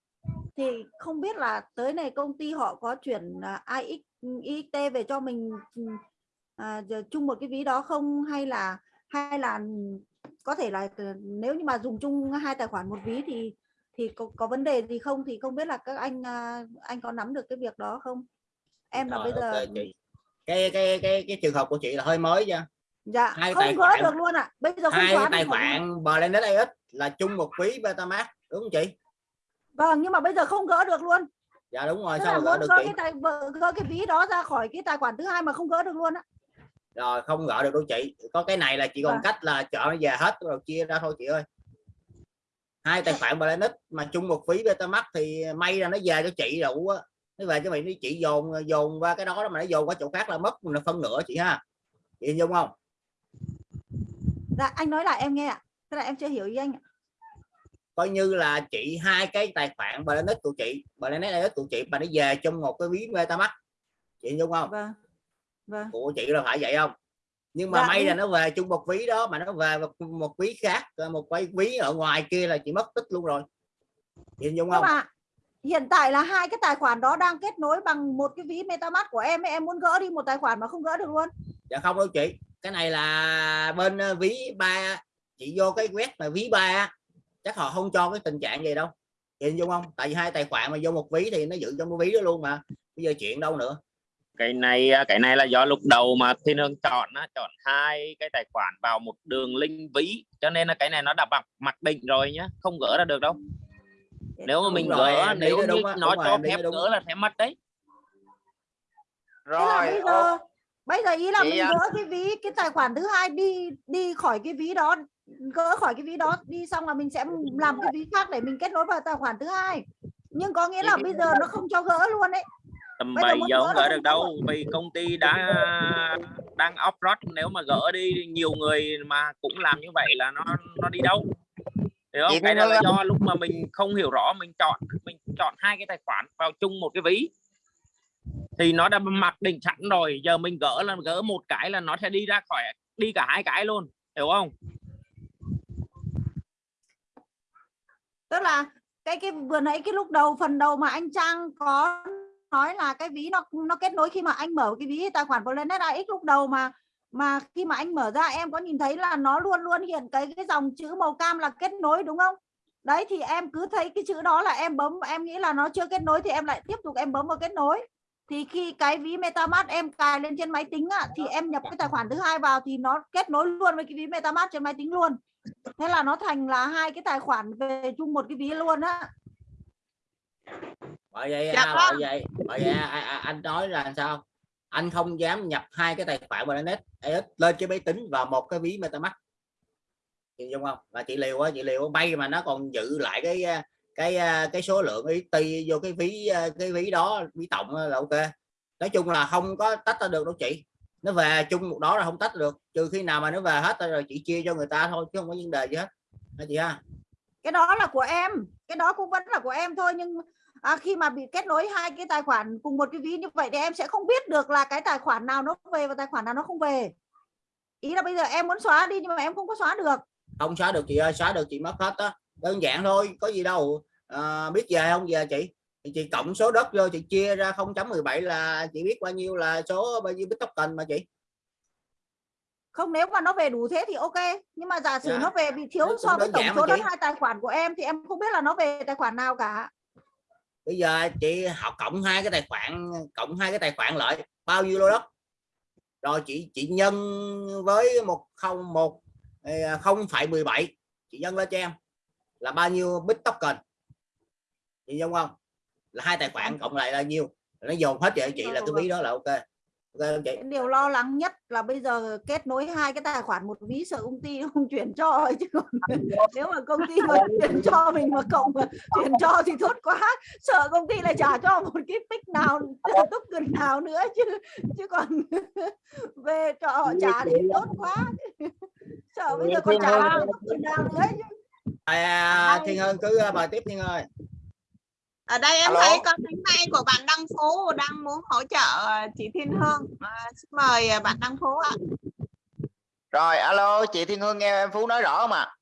Thì không biết là tới này công ty họ có chuyển à, IX IXT về cho mình ừ, à, chung một cái ví đó không hay là hay là có thể là nếu như mà dùng chung hai tài khoản một ví thì thì có, có vấn đề gì không? Thì không biết là các anh à, anh có nắm được cái việc đó không? Em là Rồi, bây giờ ok chị. Cái cái cái cái trường hợp của chị là hơi mới nha. Dạ hai không tài gỡ khoản- được luôn ạ. Bây giờ không hai tài khoản Blended AX là chung một ví MetaMask đúng không chị? Vâng nhưng mà bây giờ không gỡ được luôn. Dạ đúng rồi tức sao gỡ được gỡ chị? cái tài gỡ cái ví đó ra khỏi cái tài khoản thứ hai mà không gỡ được luôn á rồi không gỡ được đâu chị. Có cái này là chị còn Vâng. cách là chọn nó về hết rồi chia ra thôi chị ơi. Hai tài khoản Blended mà chung một ví MetaMask thì may là nó về cho chị đủ á. Nó về cho mình đi chị dồn dồn qua cái đó mà nó dồn qua chỗ khác là mất một phân nửa chị ha. Chị hình dung không? Dạ anh nói lại em nghe ạ. Thế là em chưa hiểu ý anh ạ. coi như là chị hai cái tài khoản Blended của chị AX của chị mà nó về trong một cái ví MetaMask chị hình dung không? Vâng vâng. Của chị là phải vậy không? Nhưng mà Dạ, may là nó về chung một ví đó mà nó về một, một ví khác một cái ví ở ngoài kia là chị mất tích luôn rồi. Hình dung không? mà hiện tại là hai cái tài khoản đó đang kết nối bằng một cái ví MetaMask của em em muốn gỡ đi một tài khoản mà không gỡ được luôn. Dạ không đâu chị. Cái này là bên ờ, ví ba chị vô cái web mà ví ba chắc họ không cho cái tình trạng gì đâu. Chị hình dung không? Tại vì hai tài khoản mà vô một ví thì nó giữ trong cái ví đó luôn mà. Bây giờ chuyện đâu nữa cái này cái này là do lúc đầu mà thiên hương chọn á, chọn hai cái tài khoản vào một đường link ví cho nên là cái này nó đã mặc mặc định rồi nhá không gỡ ra được đâu nếu mà mình rồi, gỡ nếu như đúng nó đúng cho phép đúng. gỡ là sẽ mất đấy rồi bây giờ bây giờ ý là Chị mình ạ. gỡ cái ví cái tài khoản thứ hai đi đi khỏi cái ví đó gỡ khỏi cái ví đó đi xong là mình sẽ làm cái ví khác để mình kết nối vào tài khoản thứ hai nhưng có nghĩa là bây giờ nó không cho gỡ luôn đấy tầm Bây giờ 7 muốn giờ gỡ không gỡ được đâu vì công ty đã đang off road nếu mà gỡ đi nhiều người mà cũng làm như vậy là nó nó đi đâu hiểu không? Cái đó là do lúc mà mình không hiểu rõ mình chọn mình chọn hai cái tài khoản vào chung một cái ví. Thì nó đã mặc định sẵn rồi giờ mình gỡ là gỡ một cái là nó sẽ đi ra khỏi đi cả hai cái luôn hiểu không? Tức là cái cái vừa nãy cái lúc đầu phần đầu mà anh Trang có nói là cái ví nó nó kết nối khi mà anh mở cái ví tài khoản Planet AX lúc đầu mà mà khi mà anh mở ra em có nhìn thấy là nó luôn luôn hiện cái cái dòng chữ màu cam là kết nối đúng không? Đấy thì em cứ thấy cái chữ đó là em bấm em nghĩ là nó chưa kết nối thì em lại tiếp tục em bấm vào kết nối. Thì khi cái ví MetaMask em cài lên trên máy tính á, thì em nhập cái tài khoản thứ hai vào thì nó kết nối luôn với cái ví MetaMask trên máy tính luôn. Thế là nó thành là hai cái tài khoản về chung một cái ví luôn á bởi vậy Dạ à, bởi vậy bởi vậy à, à, anh nói là sao anh không dám nhập hai cái tài khoản Planet AX lên cái máy tính và một cái ví MetaMask. Chị dung không? Là chị liều á chị liều bay mà nó còn giữ lại cái à, cái à, cái số lượng ti vô cái ví à, cái ví đó ví tổng là ok. Nói chung là không có tách ra được đâu chị. Nó về chung một đó là không tách được. Trừ khi nào mà nó về hết rồi chị chia cho người ta thôi chứ không có vấn đề gì hết. Hả chị ha? Cái đó là của em cái đó cũng vẫn là của em thôi nhưng à, khi mà bị kết nối hai cái tài khoản cùng một cái ví như vậy thì em sẽ không biết được là cái tài khoản nào nó về và tài khoản nào nó không về. Ý là bây giờ em muốn xóa đi nhưng mà em không có xóa được. Không xóa được chị ơi xóa được chị mất hết á. Đơn giản thôi có gì đâu. À, biết về không? Về chị. Thì chị cộng số đất vô chị chia ra 0.17 là chị biết bao nhiêu là số bao nhiêu bit token mà chị. Không nếu mà nó về đủ thế thì ok. Nhưng mà giả sử Dạ. nó về bị thiếu Cũng so với tổng số đất hai tài khoản của em thì em không biết là nó về tài khoản nào cả bây giờ chị họ cộng hai cái tài khoản cộng hai cái tài khoản lại bao nhiêu lô đất? Rồi chị chị nhân với một không một ờ, không phẩy 17 chị nhân lên cho em. Là bao nhiêu bit token? Chị giống không? Là hai tài khoản cộng lại là nhiêu? Nó dồn hết cho chị là cái ví đó là ok cái điều lo lắng nhất là bây giờ kết nối hai cái tài khoản một ví sợ công ty không chuyển cho chứ còn nếu mà công ty mà chuyển cho mình mà cộng mà chuyển cho thì tốt quá. Sợ công ty lại trả cho một cái pick nào token nào nữa chứ chứ còn về cho họ trả thì tốt quá. Sợ bây giờ còn trả một token nào nữa chứ. À, thiên hơn cứ uh, bài tiếp thiên ơi ở đây em Alo. thấy có cánh tay của bạn Đăng Phú đang muốn hỗ trợ à, chị Thiên Hương. À, xin mời à, bạn Đăng Phú ạ. Rồi alo chị Thiên Hương nghe em Phú nói rõ không ạ?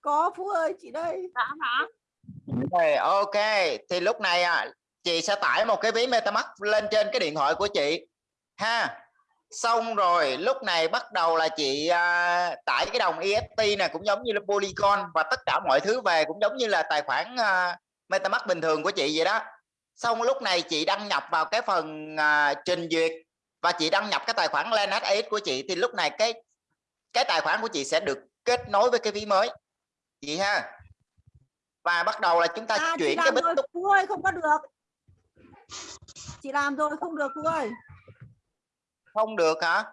Có phú ơi chị đây. Rõ rõ. Rồi, ok. Thì lúc này à, chị sẽ tải một cái ví MetaMask lên trên cái điện thoại của chị. Ha. Xong rồi lúc này bắt đầu là chị à, tải cái đồng EFT này cũng giống như là Polygon và tất cả mọi thứ về cũng giống như là tài khoản à, MetaMask bình thường của chị vậy đó. Xong lúc này chị đăng nhập vào cái phần à, trình duyệt và chị đăng nhập cái tài khoản AX của chị thì lúc này cái cái tài khoản của chị sẽ được kết nối với cái ví mới. Chị ha. Và bắt đầu là chúng ta à, chuyển cái rồi phú ơi không có được. Chị làm rồi không được phú ơi. Không được hả?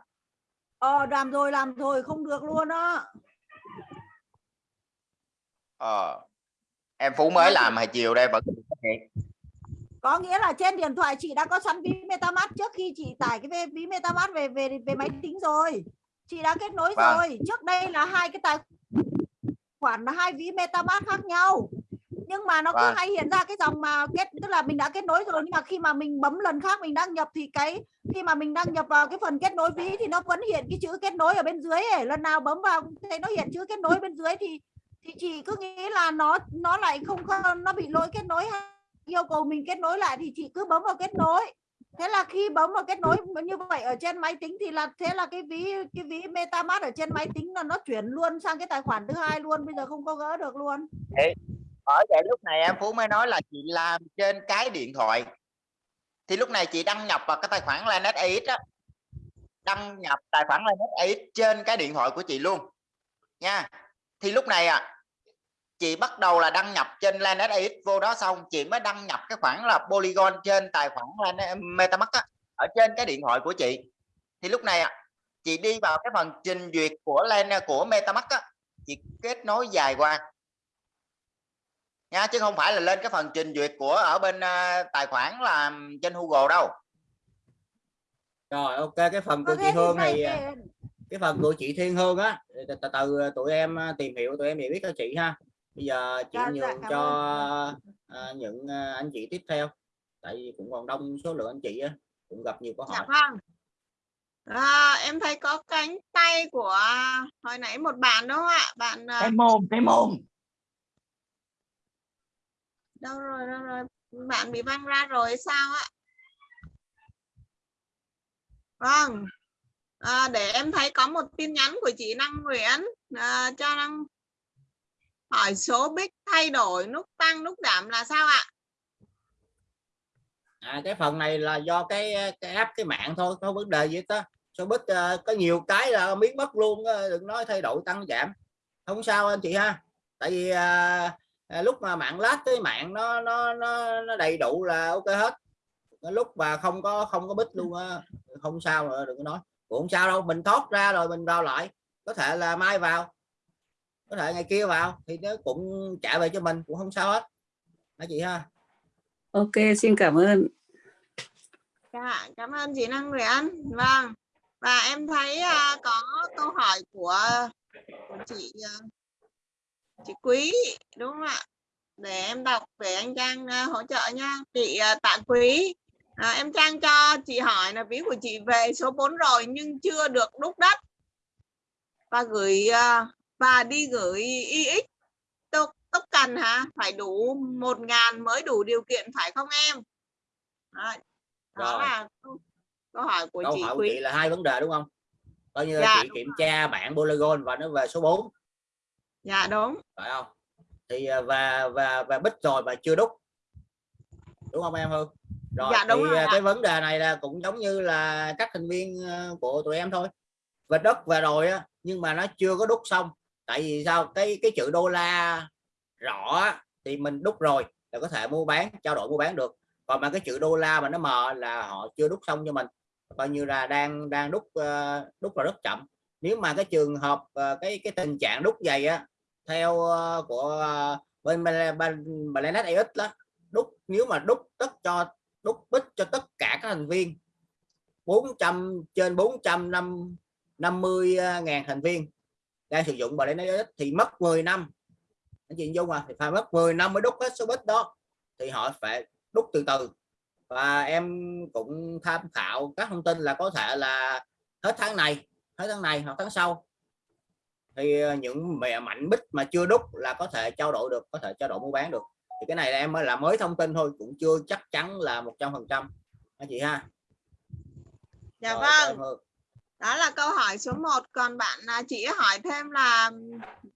Ờ làm rồi làm rồi không được luôn á. Ờ em phú mới làm hồi chiều đây vẫn có nghĩa là trên điện thoại chị đã có sẵn ví MetaMask trước khi chị tải cái ví- MetaMask về về về máy tính rồi chị đã kết nối Vâng. rồi trước đây là hai cái tài khoản là hai ví MetaMask khác nhau nhưng mà nó cứ Vâng. hay hiện ra cái dòng mà kết tức là mình đã kết nối rồi nhưng mà khi mà mình bấm lần khác mình đăng nhập thì cái khi mà mình đăng nhập vào cái phần kết nối ví thì nó vẫn hiện cái chữ kết nối ở bên dưới ấy. lần nào bấm vào cũng thấy nó hiện chữ kết nối bên dưới thì thì chị cứ nghĩ là nó nó lại không nó bị lỗi kết nối hay yêu cầu mình kết nối lại thì chị cứ bấm vào kết nối. Thế là khi bấm vào kết nối như vậy ở trên máy tính thì là, thế là cái ví cái ví MetaMask ở trên máy tính là nó chuyển luôn sang cái tài khoản thứ hai luôn, bây giờ không có gỡ được luôn. Ở vậy lúc này em phú mới nói là chị làm trên cái điện thoại. Thì lúc này chị đăng nhập vào cái tài khoản Lanet AX đăng nhập tài khoản Lanet AX trên cái điện thoại của chị luôn. Nha. Thì lúc này à chị bắt đầu là đăng nhập trên Lanet AX vô đó xong chị mới đăng nhập cái khoản là Polygon trên tài khoản Lanet, MetaMask á, ở trên cái điện thoại của chị. Thì lúc này à, chị đi vào cái phần trình duyệt của Lan của MetaMask á, chị kết nối dài qua. Nha chứ không phải là lên cái phần trình duyệt của ở bên à, tài khoản là trên Google đâu. Rồi ok cái phần của chị Hương này à, cái phần của chị Thiên Hương á từ từ tụi em à, tìm hiểu tụi em thì biết cho chị ha bây giờ chị Dạ, dạ, nhường cảm cho à, những à, anh chị tiếp theo tại vì cũng còn đông số lượng anh chị á cũng gặp nhiều câu Dạ hỏi vâng. À, em thấy có cánh tay của hồi nãy một bạn đúng không ạ? Bạn à, cái mồm cái mồm đâu rồi đâu rồi bạn bị văng ra rồi sao ạ? Vâng. À, để em thấy có một tin nhắn của chị Năng Nguyễn à, cho Năng hỏi số bích thay đổi nút tăng nút giảm là sao ạ? à, cái phần này là do cái cái app cái mạng thôi không vấn đề gì đó số bit uh, có nhiều cái là biến mất luôn đừng nói thay đổi tăng giảm. Không sao anh chị ha. Tại vì uh, lúc mà mạng lát cái mạng nó nó nó, nó đầy đủ là ok hết. Lúc mà không có không có bit luôn không sao nữa đừng có nói. Cũng không sao đâu mình thoát ra rồi mình vào lại. Có thể là mai vào có thể ngày kia vào thì nó cũng trả về cho mình cũng không sao hết anh chị ha Ok, xin cảm ơn. Dạ, cảm ơn chị Năng Nguyễn. Vâng. Và em thấy à, có câu hỏi của, của chị à, chị Quý đúng không ạ? Để em đọc để anh Trang à, hỗ trợ nha. Chị à, Tạ Quý. À, em Trang cho chị hỏi là ví của chị về số 4 rồi nhưng chưa được đúc đất và gửi à, và đi gửi IX tốc tốc cần hả? Phải đủ 1 ngàn mới đủ điều kiện phải không em? Đó, đó Rồi. là câu, hỏi của câu chị hỏi của chị là hai vấn đề đúng không? Coi như Dạ, chị kiểm tra bản polygon và nó về số 4 Dạ đúng. phải không? Thì à, và và và bích rồi mà chưa đúc. Đúng không em Hương rồi Dạ, đúng thì rồi à, cái vấn đề này là cũng giống như là các thành viên à, của tụi em thôi. Về đất về rồi á nhưng mà nó chưa có đúc xong tại vì sao? Cái cái chữ đô la rõ thì mình đúc rồi là có thể mua bán trao đổi mua bán được. Còn mà cái chữ đô la mà nó mờ là họ chưa đúc xong cho mình. Coi như là đang đang đúc ờ, đúc là rất chậm. Nếu mà cái trường hợp ờ, cái cái tình trạng đúc dày á theo ờ, của bên bên Planet AX đó đúc nếu mà đúc tất cho đúc bích cho tất cả các thành viên 400 trên 450 ờ, ngàn thành viên đang sử dụng Planet AX thì mất 10 năm. Anh chị Dung à thì phải mất 10 năm mới đúc hết số bit đó. Thì họ phải đúc từ từ. Và em cũng tham khảo các thông tin là có thể là hết tháng này hết tháng này hoặc tháng sau. Thì ờ, những mẹ mạnh bích mà chưa đúc là có thể trao đổi được có thể trao đổi mua bán được. Thì cái này là em mới là mới thông tin thôi cũng chưa chắc chắn là 100 phần trăm. Anh chị ha? Dạ Rồi, vâng. Đó là câu hỏi số 1 còn bạn à, chị hỏi thêm là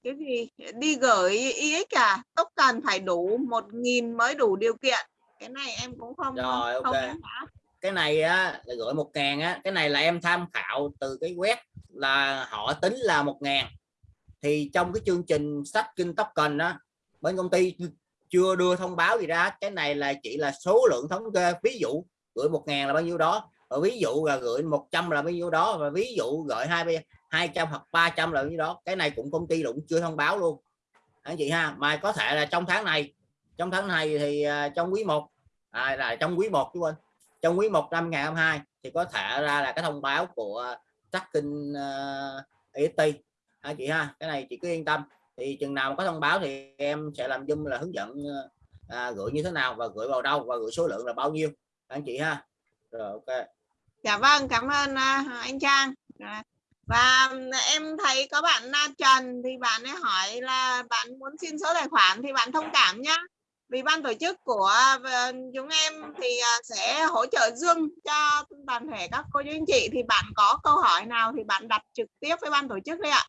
cái gì? Đi gửi IX à? Tốc cần phải đủ 1.000 mới đủ điều kiện. Cái này em cũng không Rồi, không ok. rõ. cái này á là gửi một ngàn á. Cái này là em tham khảo từ cái web là họ tính là một ngàn. Thì trong cái chương trình sách kinh token á bên công ty chưa đưa thông báo gì ra cái này là chỉ là số lượng thống kê ví dụ gửi một ngàn là bao nhiêu đó và ví dụ là gửi 100 là bao nhiêu đó và ví dụ gửi hai 200 hoặc 300 là bao nhiêu đó cái này cũng công ty cũng chưa thông báo luôn. Anh chị ha mà có thể là trong tháng này trong tháng này thì à, trong quý 1 à, là trong quý 1 chứ quên trong quý 1 năm 2022 thì có thể ra là cái thông báo của tracking uh, anh chị ha cái này chị cứ yên tâm. Thì chừng nào có thông báo thì em sẽ làm dung là hướng dẫn à, gửi như thế nào và gửi vào đâu và gửi số lượng là bao nhiêu. Anh chị ha. Rồi ok. Dạ vâng cảm ơn à, anh Trang. Dạ. Và ừ, em thấy có bạn Na Trần thì bạn ấy hỏi là bạn muốn xin số tài khoản thì bạn thông cảm nhá. Vì ban tổ chức của à, chúng em thì sẽ hỗ trợ dương cho toàn thể các cô chú anh chị. Thì bạn có câu hỏi nào thì bạn đặt trực tiếp với ban tổ chức đi ạ.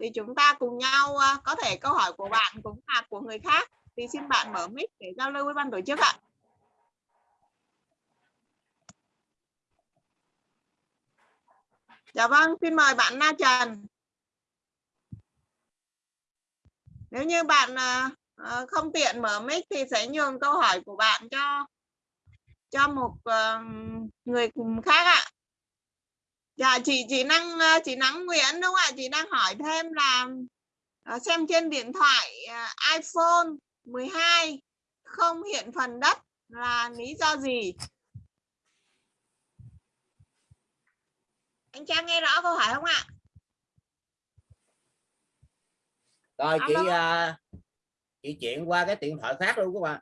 Thì chúng ta cùng nhau có thể câu hỏi của bạn cũng là của người khác thì xin bạn mở mic để giao lưu với ban tổ chức ạ. Dạ vâng, xin mời bạn Na Trần. Nếu như bạn à, à, không tiện mở mic thì sẽ nhường câu hỏi của bạn cho cho một ờ, người cùng khác ạ. Dạ chị chị năng à, chị Nắng Nguyễn đúng không ạ? Chị đang hỏi thêm là xem trên điện thoại iPhone 12 không hiện phần đất là lý do gì? Anh Trang nghe rõ câu hỏi không ạ? rồi chị à, chị chuyển qua cái điện thoại khác luôn các bạn.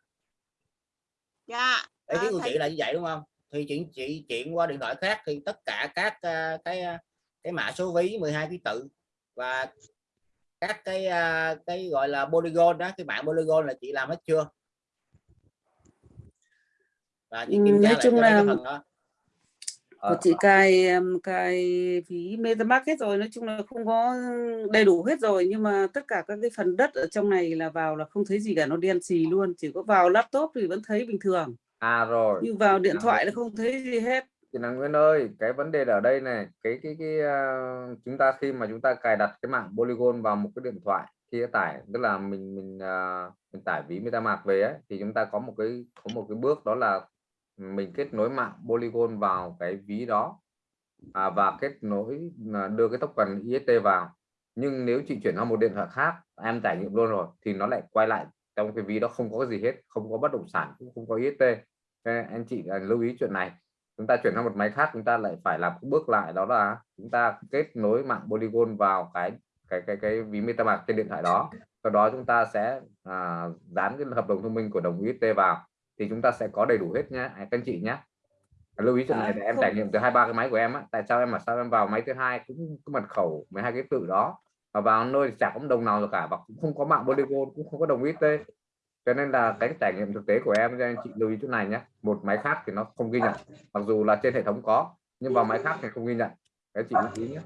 Dạ ý à, kiến của thầy- chị là như vậy đúng không? Thì chị chị chuyển qua điện thoại khác thì tất cả các à, cái à, cái mã số ví 12 ký tự và các cái à, cái gọi là polygon đó cái mạng polygon là chị làm hết chưa? Và chị Ừ, kiểm tra nói lại chung là- phần đó Ờ, của chị cài em, cài phí MetaMask hết rồi nói chung là không có đầy đủ hết rồi. Nhưng mà tất cả các cái phần đất ở trong này là vào là không thấy gì cả nó đen xì luôn. Chỉ có vào laptop thì vẫn thấy bình thường. À rồi. Nhưng vào điện thoại là không thấy gì hết. Chị Năng Nguyễn ơi cái vấn đề ở đây này cái cái cái à, chúng ta khi mà chúng ta cài đặt cái mạng Polygon vào một cái điện thoại khi tải tức là mình mình à, mình tải ví MetaMask về ấy, thì chúng ta có một cái có một cái bước đó là mình kết nối mạng Polygon vào cái ví đó à, và kết nối à, đưa cái token IST vào. Nhưng nếu chị chuyển sang một điện thoại khác em trải nghiệm luôn rồi thì nó lại quay lại trong cái ví đó không có gì hết không có bất động sản cũng không có IST Nên anh chị à, lưu ý chuyện này. Chúng ta chuyển sang một máy khác chúng ta lại phải làm bước lại đó là chúng ta kết nối mạng Polygon vào cái cái cái cái ví MetaMask trên điện thoại đó. Sau đó chúng ta sẽ à, dán cái hợp đồng thông minh của đồng UST vào thì chúng ta sẽ có đầy đủ hết nhé các anh chị nhé lưu ý chuyện À, này để em không- trải nghiệm từ hai ba cái máy của em á. Tại sao em mà sao em vào máy thứ hai cũng có mật khẩu 12 cái tự đó. Và vào nơi chả có đồng nào rồi cả và cũng không có mạng Polygon cũng không có đồng UST cho nên là cái trải nghiệm thực tế của em cho anh chị lưu ý chỗ này nhé một máy khác thì nó không ghi nhận mặc dù là trên hệ thống có nhưng vào máy khác thì không ghi nhận. Cái chị lưu ý nhé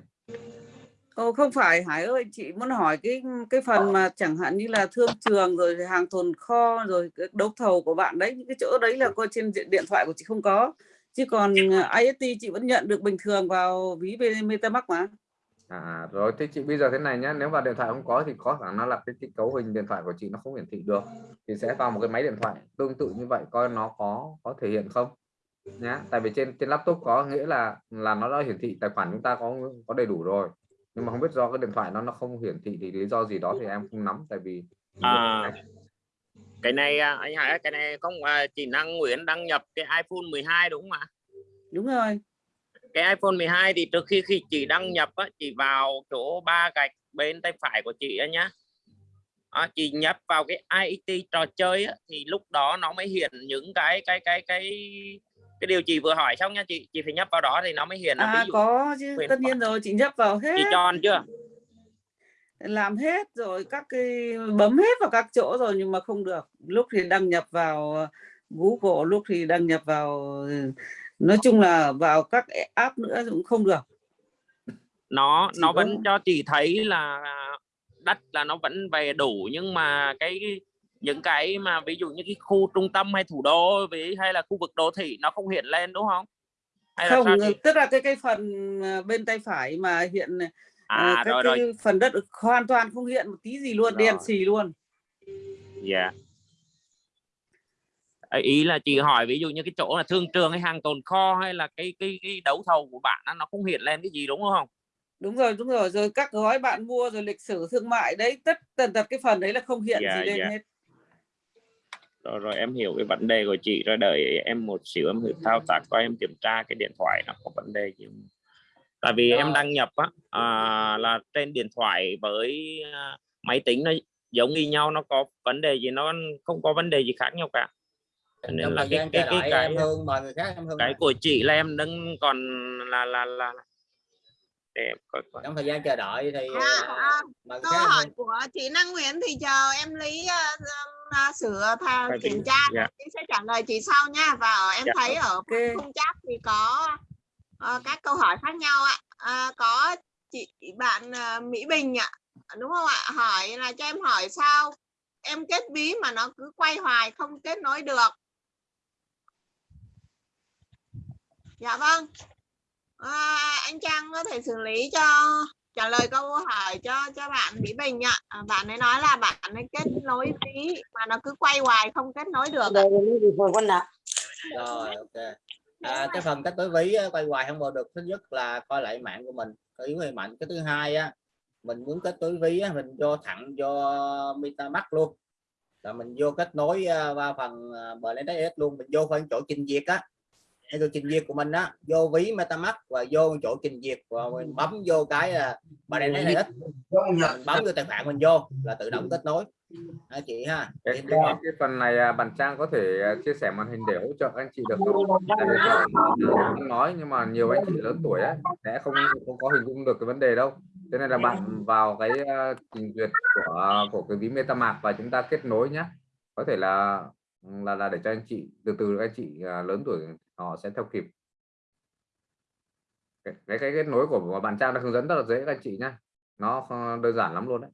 Ồ, không phải. Hải ơi chị muốn hỏi cái cái phần mà chẳng hạn như là thương trường rồi hàng tồn kho rồi cái đấu thầu của bạn đấy những cái chỗ đấy là coi trên điện điện thoại của chị không có. Chứ còn à, IST chị vẫn nhận được bình thường vào ví MetaMask mà. À, rồi thế chị bây giờ thế này nhé nếu vào điện thoại không có thì có khả năng là cái, cái cấu hình điện thoại của chị nó không hiển thị được thì sẽ vào một cái máy điện thoại tương tự như vậy coi nó có có thể hiện không nhá. Tại vì trên trên laptop có nghĩa là là nó đã hiển thị tài khoản chúng ta có có đầy đủ rồi nhưng mà không biết do cái điện thoại nó nó không hiển thị thì lý do gì đó thì em không nắm tại vì À, cái này à, anh Hải cái này không à, chị Năng Nguyễn đăng nhập cái iPhone 12 đúng không ạ? Đúng rồi. Cái iPhone 12 thì trước khi khi chị đăng nhập á, chị vào chỗ ba gạch bên tay phải của chị á nhá. À, chị nhập vào cái IET trò chơi á, thì lúc đó nó mới hiện những cái cái cái cái cái điều chị vừa hỏi xong nha chị chị phải nhập vào đó thì nó mới hiện là à ví dụ có chứ tất nhiên rồi chị nhấp vào hết. chị tròn chưa? Làm hết rồi các cái bấm hết vào các chỗ rồi nhưng mà không được. Lúc thì đăng nhập vào ờ, Google lúc thì đăng nhập vào ừ, nói chung là vào các app nữa cũng không được. Nó Chỉ nó có- vẫn cho chị thấy là đất là nó vẫn về đủ nhưng mà cái những cái mà ví dụ như cái khu trung tâm hay thủ đô với hay là khu vực đô thị nó không hiện lên đúng không? Hay là không sao chị? tức là cái cái phần ờ, bên tay phải mà hiện ờ, à các rồi cái rồi. phần đất hoàn toàn không hiện một tí gì luôn đen Rồi. xì luôn. Dạ. Ấy, ý là chị hỏi ví dụ như cái chỗ là thương trường hay hàng tồn kho hay là cái cái cái đấu thầu của bạn á, nó không hiện lên cái gì đúng không? Đúng rồi đúng rồi. Rồi các gói bạn mua rồi lịch sử thương mại đấy tất tần tật cái phần đấy là không hiện Dạ, gì lên dạ. hết rồi rồi em hiểu cái vấn đề của chị rồi đợi em một xíu em thử thao tác coi em kiểm tra cái điện thoại nó có vấn đề gì không. tại vì em Rồi. đăng nhập á à, là trên điện thoại với à, máy tính nó giống như nhau nó có vấn đề gì nó không có vấn đề gì khác nhau cả nên trong là cái cái cái cái, em em cái mời. của chị là em đang còn là là là để em coi coi. Trong thời gian chờ đợi thì À, à, à, câu hỏi hương. của chị Năng Nguyễn thì chờ em lý uh, uh, sửa Phải kiểm tra dạ. chị sẽ trả lời chị sau nha. Và ở em Dạ, thấy ở ok. khung chat thì có ờ, các câu hỏi khác nhau ạ. À, có chị bạn ờ, Mỹ Bình ạ đúng không ạ? Hỏi là cho em hỏi sao em kết ví mà nó cứ quay hoài không kết nối được. Dạ vâng à, anh Trang có thể xử lý cho trả lời câu hỏi cho cho bạn Mỹ Bình ạ. À, bạn ấy nói là bạn ấy kết nối ví mà nó cứ quay hoài không kết nối được ạ. rồi ok. À, cái phần cách tối ví quay hoài không bao được thứ nhất là coi lại mạng của mình. Có yếu hay mạnh cái thứ hai á mình muốn kết nối ví á, mình vô thẳng vô MetaMask luôn. Là mình vô kết nối à, qua phần uh, BNSS luôn mình vô phần chỗ trình duyệt á cái tôi trình duyệt của mình á vô ví metamask và vô chỗ trình duyệt và mình bấm vô cái là bà này ít mình bấm vô tài khoản mình vô là tự động kết nối đó, chị ha cái, cái, cái phần này à, bạn Trang có thể à, chia sẻ màn hình để hỗ trợ anh chị được không? Không nói nhưng mà nhiều anh chị lớn tuổi ấy sẽ không không có hình dung được cái vấn đề đâu. Thế nên là bạn vào cái à, trình duyệt của của cái ví MetaMask và chúng ta kết nối nhé. Có thể là là là để cho anh chị từ từ các anh chị à, lớn tuổi họ sẽ theo kịp. Cái cái, cái kết nối của bạn Trang đã hướng dẫn rất là dễ các anh chị nhá Nó đơn giản lắm luôn đấy.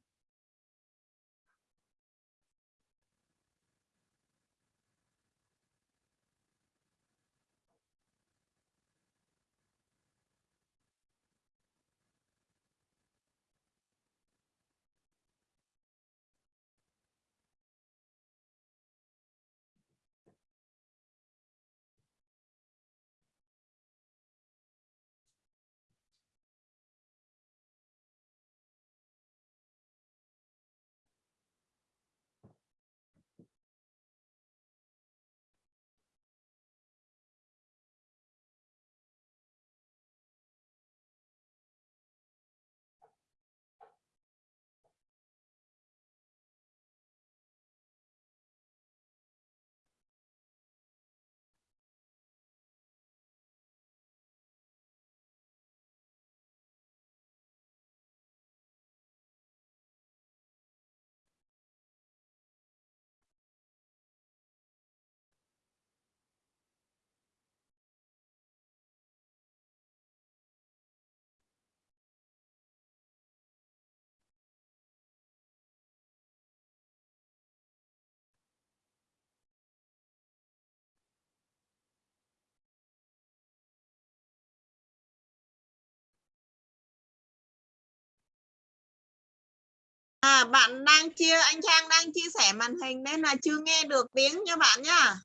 À, bạn đang chia anh Trang đang chia sẻ màn hình nên là chưa nghe được tiếng nha bạn nhá.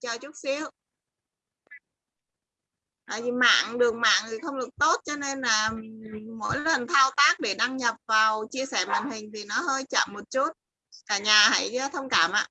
Chờ chút xíu. Tại vì mạng đường mạng thì không được tốt cho nên là mỗi lần thao tác để đăng nhập vào chia sẻ màn hình thì nó hơi chậm một chút. Cả nhà hãy thông cảm ạ.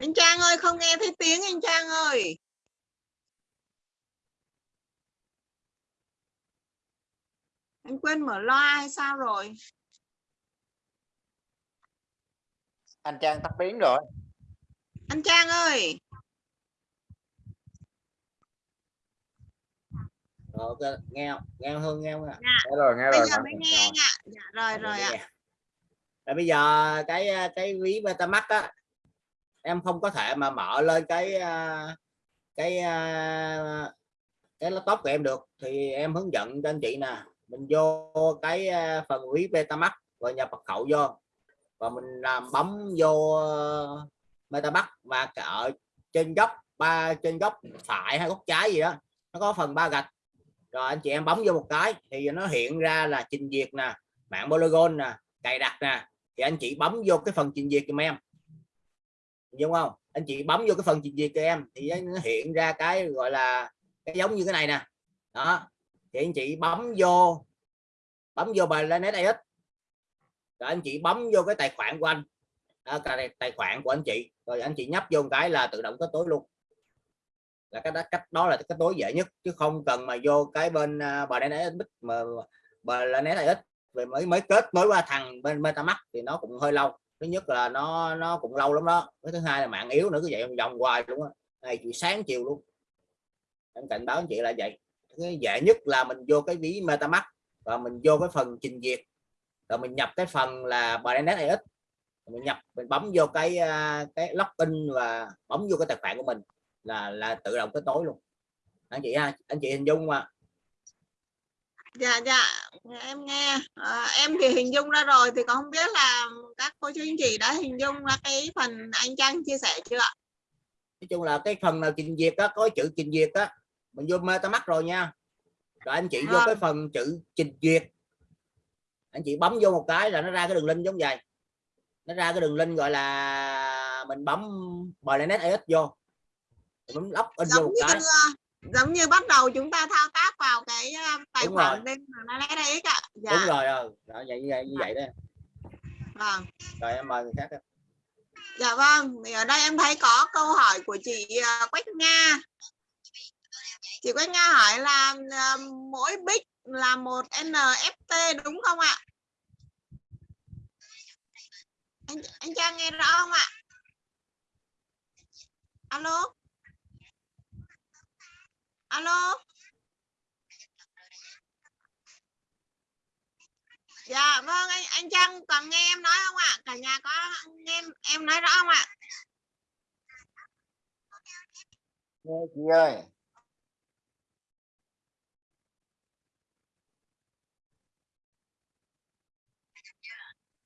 Anh Trang ơi không nghe thấy tiếng anh Trang ơi. Anh quên mở loa hay sao rồi? anh Trang tắt tiếng rồi Anh Trang ơi. Rồi, ok, nghe không? nghe Hương nghe không ạ? Nghe rồi, nghe Bây rồi. giờ mới nghe anh ạ. Dạ rồi rồi ạ. Rồi bây giờ cái cái ví MetaMask á em không có thể mà mở lên cái à, cái à, cái laptop của em được. Thì em hướng dẫn cho anh chị nè. Mình vô cái à, phần ví Betamax và nhập mật khẩu vô. Và mình làm bấm vô ờ, MetaMask và ở trên góc ba trên góc phải hay góc trái gì đó nó có phần ba gạch. Rồi anh chị em bấm vô một cái thì nó hiện ra là trình duyệt nè mạng polygon nè cài đặt nè. Thì anh chị bấm vô cái phần trình duyệt giùm em đúng không? Anh chị bấm vô cái phần trình duyệt cho em thì nó hiện ra cái gọi là cái giống như cái này nè. Đó thì anh chị bấm vô bấm vô bài lên AX rồi anh chị bấm vô cái tài khoản của anh. À, cái tài khoản của anh chị. Rồi anh chị nhấp vô một cái là tự động kết nối luôn. Là cái đó cách đó là cái tối dễ nhất chứ không cần mà vô cái bên uh, bờ đen mà bờ lên AX về mới mới kết nối qua thằng bên MetaMask thì nó cũng hơi lâu thứ nhất là nó nó cũng lâu lắm đó. Cái thứ hai là mạng yếu nữa, cứ vậy vòng hoài luôn á. Ngày chị sáng chiều luôn. Em cảnh báo anh chị là vậy. Cái dễ nhất là mình vô cái ví MetaMask, và mình vô cái phần trình duyệt. Rồi mình nhập cái phần là Binance AX mình nhập, mình bấm vô cái à, cái login và bấm vô cái tài khoản của mình là là tự động kết nối luôn. Anh chị ha, anh chị hình dung mà dạ dạ em nghe. À, em thì hình dung ra rồi thì còn không biết là các cô chú anh chị đã hình dung ra cái phần anh Trang chia sẻ chưa ạ? Nói chung là cái phần nào trình duyệt á có chữ trình duyệt á mình vô MetaMask rồi nha. Rồi anh chị vô À. cái phần chữ trình duyệt. Anh chị bấm vô một cái là nó ra cái đường link giống vậy. Nó ra cái đường link gọi là mình bấm Binance AX vô. Bấm lóc in vô một cái giống như bắt đầu chúng ta thao tác vào cái tài Đúng khoản rồi. bên nó lấy đấy ạ dạ. Đúng rồi rồi đó, vậy như vậy như vậy đó. Vâng. Rồi em mời người khác đó. dạ vâng thì ở đây em thấy có câu hỏi của chị uh, Quách Nga. Chị Quách Nga hỏi là uh, mỗi bit là một NFT đúng không ạ? Anh anh Trang nghe rõ không ạ? Alo alo? Dạ vâng anh anh Trang còn nghe em nói không ạ? Cả nhà có nghe em, em nói rõ không ạ? Nghe chị ơi.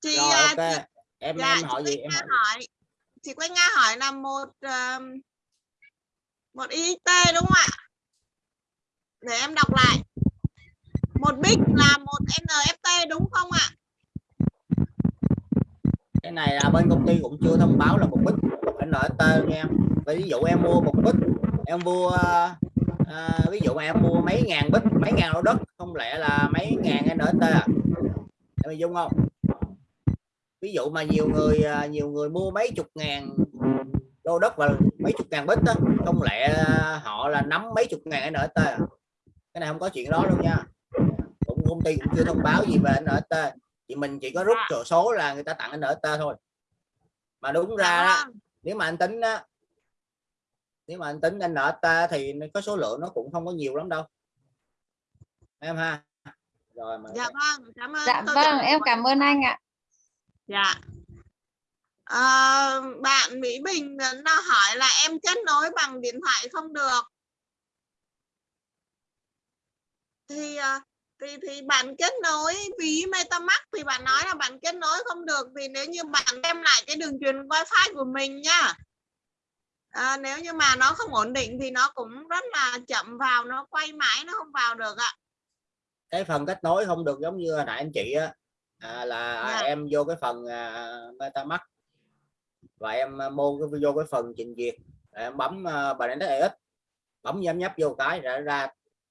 Chị rồi à, ok. chị em dạ, em chị hỏi gì Quách em hỏi hỏi. Chị Quách Nga hỏi là một um, một IXT đúng không ạ để em đọc lại. Một bit là một NFT đúng không ạ? Cái này là bên công ty cũng chưa thông báo là một bit một NFT nha. Em ví dụ em mua một bit em mua à, ví dụ em mua mấy ngàn bit mấy ngàn lô đất không lẽ là mấy ngàn NFT à? Em hình dung không? Ví dụ mà nhiều người à, nhiều người mua mấy chục ngàn lô đất và mấy chục ngàn bít đó không lẽ à, họ là nắm mấy chục ngàn NFT à? Cái này không có chuyện đó đâu nha. Cũng công ty cũng chưa thông báo gì về NFT thì mình chỉ có rút chỗ số là người ta tặng NFT thôi. Mà đúng ra Dạ đó, nếu mà anh tính á nếu mà anh tính NFT thì có số lượng nó cũng không có nhiều lắm đâu. Em ha? Rồi mà dạ vâng cảm ơn Dạ vâng, em cảm ơn anh ạ. Dạ. Ờ, bạn Mỹ Bình nó hỏi là em kết nối bằng điện thoại không được. Thì ờ, thì thì bạn kết nối ví MetaMask thì bạn nói là bạn kết nối không được thì nếu như bạn đem lại cái đường truyền wifi của mình nhá. À, nếu như mà nó không ổn định thì nó cũng rất là chậm vào nó quay mãi nó không vào được ạ. cái phần kết nối không được giống như hồi nãy anh chị á à, là Dạ. em vô cái phần à, MetaMask và em à, mua cái vô cái phần trình duyệt em bấm uh, Binance AX bấm nhấp nhấp vô cái ra ra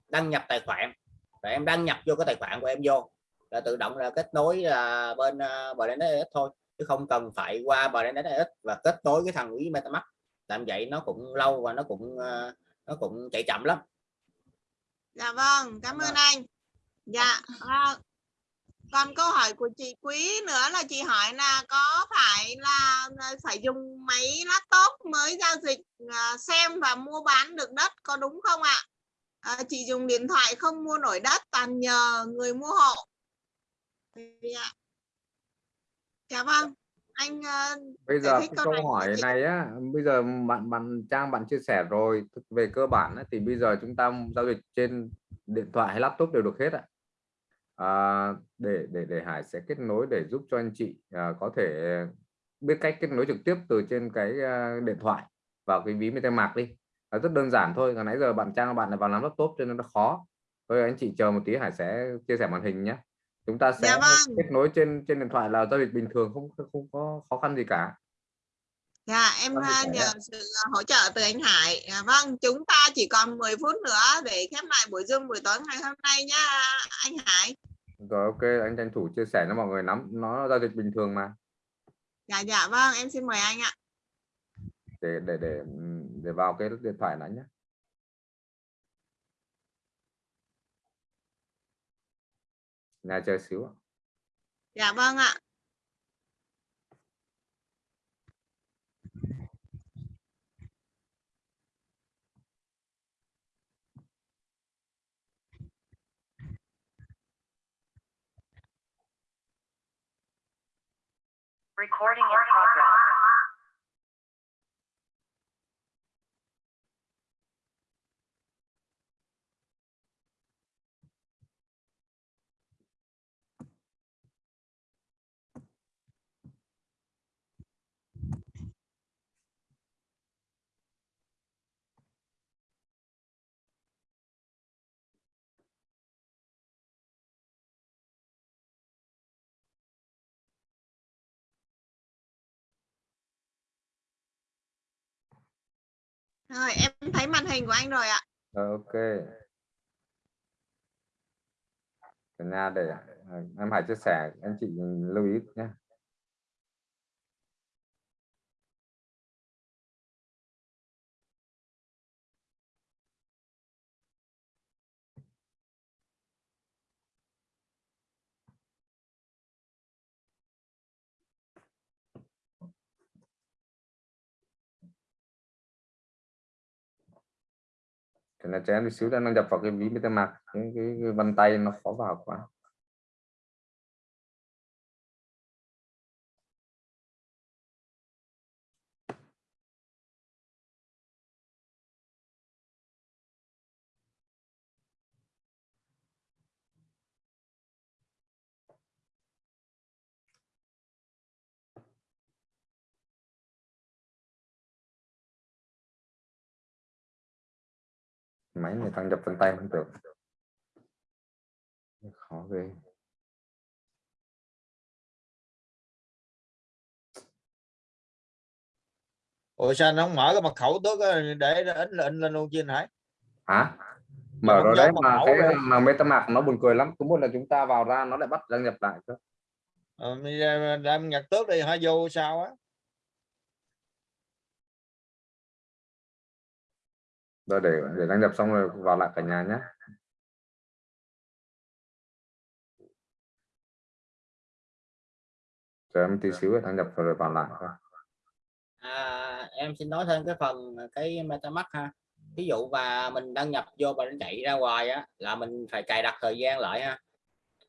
đăng nhập tài khoản rồi em đăng nhập vô cái tài khoản của em vô là tự động là kết nối là bên uh, Binance AX thôi chứ không cần phải qua Binance và kết nối cái thằng ví MetaMask làm vậy nó cũng lâu và nó cũng uh, nó cũng chạy chậm lắm Dạ vâng, cảm ơn anh. Dạ. à, còn câu hỏi của chị Quý nữa là chị hỏi là có phải là à, phải dùng máy laptop mới giao dịch à, xem và mua bán được đất có đúng không ạ? À, chị dùng điện thoại không mua nổi đất toàn nhờ người mua hộ. Dạ. Dạ vâng. Anh à, bây giờ cái câu này hỏi chị. này á bây giờ bạn bạn trang bạn chia sẻ rồi về cơ bản á, thì bây giờ chúng ta giao dịch trên điện thoại hay laptop đều được hết ạ à, để để để Hải sẽ kết nối để giúp cho anh chị à, có thể biết cách kết nối trực tiếp từ trên cái à, điện thoại vào cái ví MetaMask đi à, rất đơn giản thôi hồi nãy giờ bạn trang bạn là vào làm laptop cho nên nó khó thôi anh chị chờ một tí Hải sẽ chia sẻ màn hình nhé chúng ta sẽ Dạ vâng. kết nối trên trên điện thoại là giao dịch bình thường không không có khó khăn gì cả Dạ em à, nhờ sự à, hỗ trợ từ anh Hải. À, vâng, chúng ta chỉ còn 10 phút nữa để khép lại buổi Zoom buổi tối ngày hôm nay nhá anh Hải. rồi ok anh tranh thủ chia sẻ cho mọi người nắm nó giao dịch bình thường mà Dạ dạ vâng, em xin mời anh ạ. Để để để để vào cái điện thoại đã nhé nhà chờ xíu ạ. Dạ vâng ạ. Recording in progress. Rồi em thấy màn hình của anh rồi ạ. Rồi, ok. Cả nhà để em Hải chia sẻ anh chị lưu ý nhé thì là trẻ em một xíu đang nhập vào cái ví MetaMask cái, cái, cái vân tay nó khó vào quá. Máy người ta nhập vân tay không được khó ghê. Ủa sao nó không mở cái mật khẩu tước để in lên lên luôn chứ Hải? Hả? Mở rồi đấy mà cái rồi. mà MetaMask nó buồn cười lắm. Cứ mỗi lần chúng ta vào ra nó lại bắt đăng nhập lại cơ. Ờ, giờ đem nhặt tước đi hả vô sao á rồi để để đăng nhập xong rồi vào lại cả nhà nhé chờ em tí xíu đăng nhập rồi vào lại thôi. À, em xin nói thêm cái phần cái MetaMask ha. Ví dụ và mình đăng nhập vô và nó chạy ra ngoài á là mình phải cài đặt thời gian lại ha.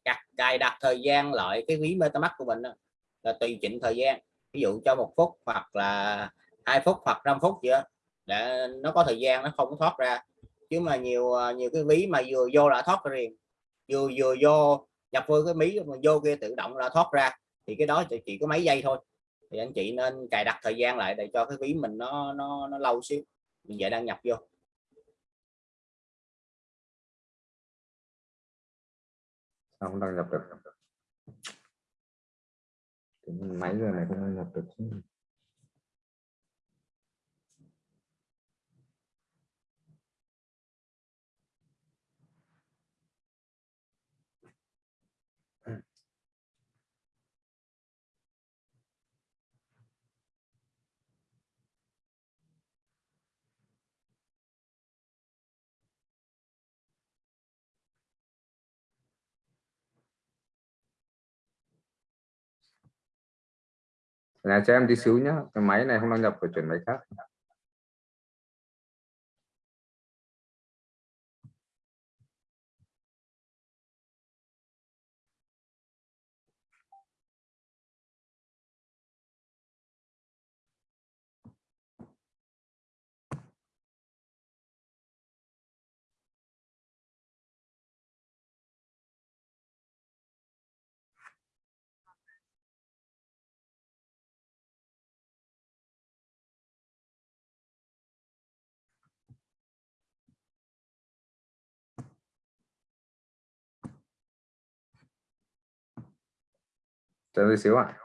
Cài, cài đặt thời gian lại cái ví MetaMask của mình đó, là tùy chỉnh thời gian. Ví dụ cho một phút hoặc là hai phút hoặc 5 phút gì đó để nó có thời gian nó không có thoát ra. Chứ mà nhiều à, nhiều cái ví mà vừa vô là thoát liền. Vừa vừa vô nhập vô cái mí mà vô kia tự động là thoát ra. Thì cái đó chỉ có mấy giây thôi. Thì anh chị nên cài đặt thời gian lại để cho cái ví mình nó nó nó lâu xíu. Mình dễ đăng nhập vô. Không đăng nhập được. Máy giờ này không đăng nhập được nhà cho em tí xíu nhá, cái máy này không đăng nhập phải chuyển máy khác. Chờ tôi xíu ạ.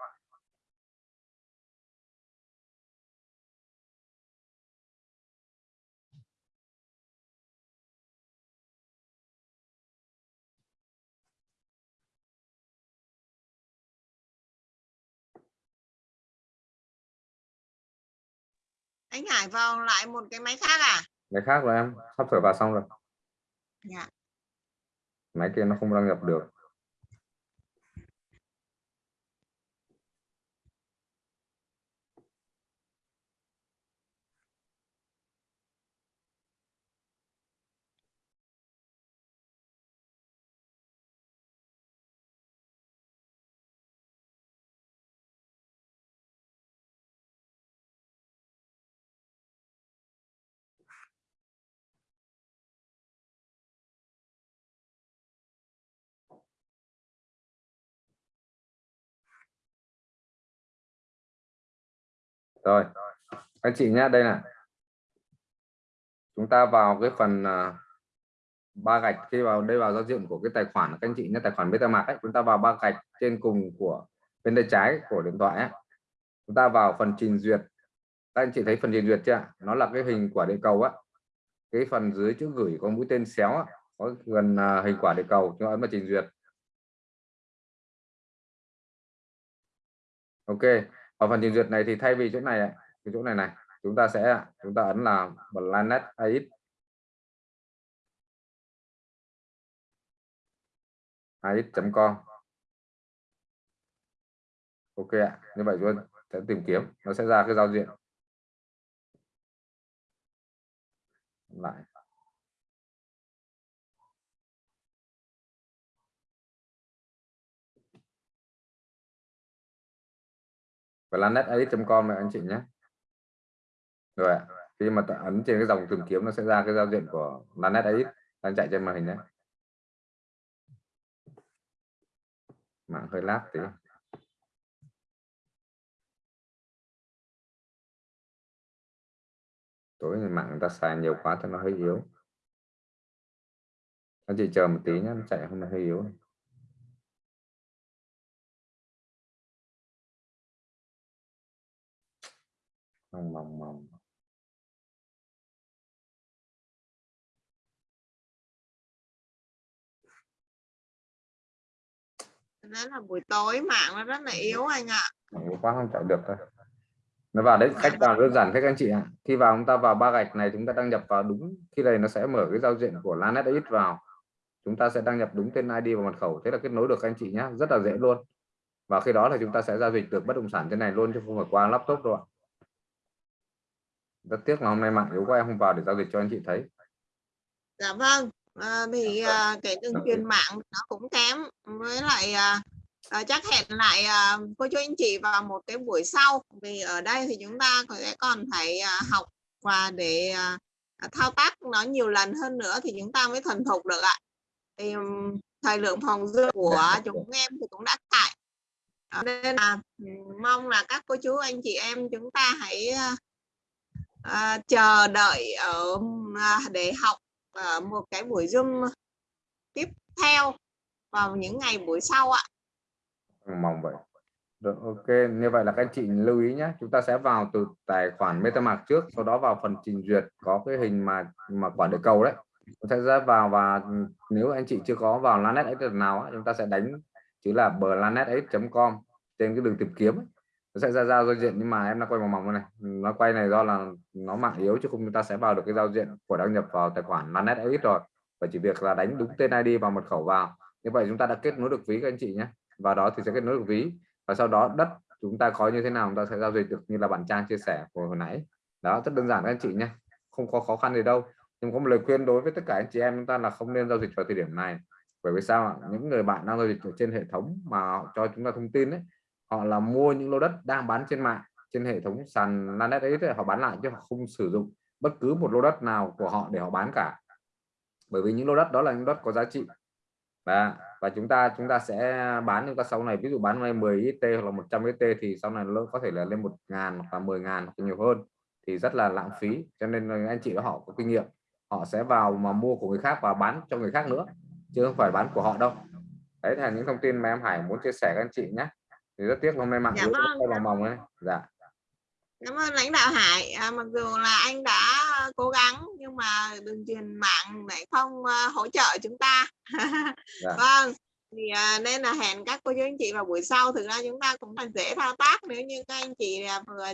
Anh Hải vào lại một cái máy khác à? Cái khác rồi em sắp sửa vào xong rồi. Dạ. Máy kia nó không đăng nhập được rồi. Anh chị nhé đây là chúng ta vào cái phần à, ba gạch khi vào đây vào giao diện của cái tài khoản các anh chị nhé tài khoản MetaMask ấy. Chúng ta vào ba gạch trên cùng của bên tay trái của điện thoại ấy. chúng ta vào phần trình duyệt. Các anh chị thấy phần trình duyệt chưa nó là cái hình quả địa cầu á. Cái phần dưới chữ gửi có mũi tên xéo á, có gần à, hình quả địa cầu chúng ta ấn vào trình duyệt. Ok ở phần trình duyệt này thì thay vì chỗ này cái chỗ này này, chúng ta sẽ chúng ta ấn là planet AX AX.com ok ạ, như vậy chúng ta sẽ tìm kiếm, nó sẽ ra cái giao diện. Lại. planetax.com này, anh chị nhé. Rồi ạ. khi mà ta ấn trên cái dòng tìm kiếm, nó sẽ ra cái giao diện của planetax đang chạy trên màn hình đấy mạng hơi lát tí. Tối thì mạng người ta xài nhiều quá cho nó hơi yếu. Anh chị chờ một tí nhé chạy không là hơi yếu. Mong mong mong. Đó là buổi tối mạng nó rất là yếu anh ạ. Yếu quá không chạy được thôi. Nó vào đấy cách vào đơn giản các anh chị ạ. Khi vào chúng ta vào ba gạch này chúng ta đăng nhập vào đúng khi này nó sẽ mở cái giao diện của Lanet vào. Chúng ta sẽ đăng nhập đúng tên ID và mật khẩu thế là kết nối được các anh chị nhé rất là dễ luôn. Và khi đó là chúng ta sẽ giao dịch được bất động sản trên này luôn chứ không phải qua laptop đâu ạ rất tiếc là hôm nay mạng yếu quá em không vào để giao dịch cho anh chị thấy. Dạ vâng à, thì à, cái đường truyền mạng nó cũng kém với lại à, à, chắc hẹn lại à, cô chú anh chị vào một cái buổi sau vì ở đây thì chúng ta có sẽ còn phải à, học và để à, thao tác nó nhiều lần hơn nữa thì chúng ta mới thuần thục được ạ. Thì thời lượng phòng dư của chúng em thì cũng đã cạn Đó nên là mong là các cô chú anh chị em chúng ta hãy à, chờ đợi ở à, để học ở một cái buổi zoom tiếp theo vào những ngày buổi sau ạ. Mong vậy. Được ok. Như vậy là các anh chị lưu ý nhé chúng ta sẽ vào từ tài khoản MetaMask trước sau đó vào phần trình duyệt có cái hình mà mà quả địa cầu đấy. Chúng ta sẽ vào và nếu anh chị chưa có vào Lanet X nào chúng ta sẽ đánh chữ là blanet com trên cái đường tìm kiếm ấy nó sẽ ra giao diện, nhưng mà em đã quay mỏng mỏng này. Nó quay này do là nó mạng yếu chứ không, chúng ta sẽ vào được cái giao diện của đăng nhập vào tài khoản Lanet X rồi. Và chỉ việc là đánh đúng tên ID và mật khẩu vào. Như vậy chúng ta đã kết nối được ví các anh chị nhé. Và đó thì sẽ kết nối được ví. Và sau đó đất chúng ta có như thế nào, chúng ta sẽ giao dịch được như là bạn trang chia sẻ của hồi nãy. Đó, rất đơn giản các anh chị nhé. Không có khó khăn gì đâu. Nhưng có một lời khuyên đối với tất cả anh chị em chúng ta là không nên giao dịch vào thời điểm này. Bởi vì sao ạ? Những người bạn đang giao dịch ở trên hệ thống mà họ cho chúng ta thông tin đấy họ là mua những lô đất đang bán trên mạng, trên hệ thống sàn Lanet ấy thì họ bán lại chứ họ không sử dụng bất cứ một lô đất nào của họ để họ bán cả. Bởi vì những lô đất đó là những đất có giá trị. Và và chúng ta chúng ta sẽ bán chúng ta sau này. Ví dụ bán này 10 ít hoặc là 100 ít thì sau này nó có thể là lên một ngàn hoặc là 10 ngàn hoặc nhiều hơn. Thì rất là lãng phí, cho nên anh chị đó họ có kinh nghiệm. Họ sẽ vào mà mua của người khác và bán cho người khác nữa, chứ không phải bán của họ đâu. Đấy là những thông tin mà em Hải muốn chia sẻ các anh chị nhé thì rất tiếc hôm nay mạng Dạ vâng, tay dạ mỏng ấy dạ Cảm ơn lãnh đạo Hải. À, mặc dù là anh đã cố gắng nhưng mà đường truyền mạng lại không à, hỗ trợ chúng ta. Dạ. Vâng. Thì à, nên là hẹn các cô chú anh chị vào buổi sau. Thực ra chúng ta cũng là dễ thao tác nếu như các anh chị à, vừa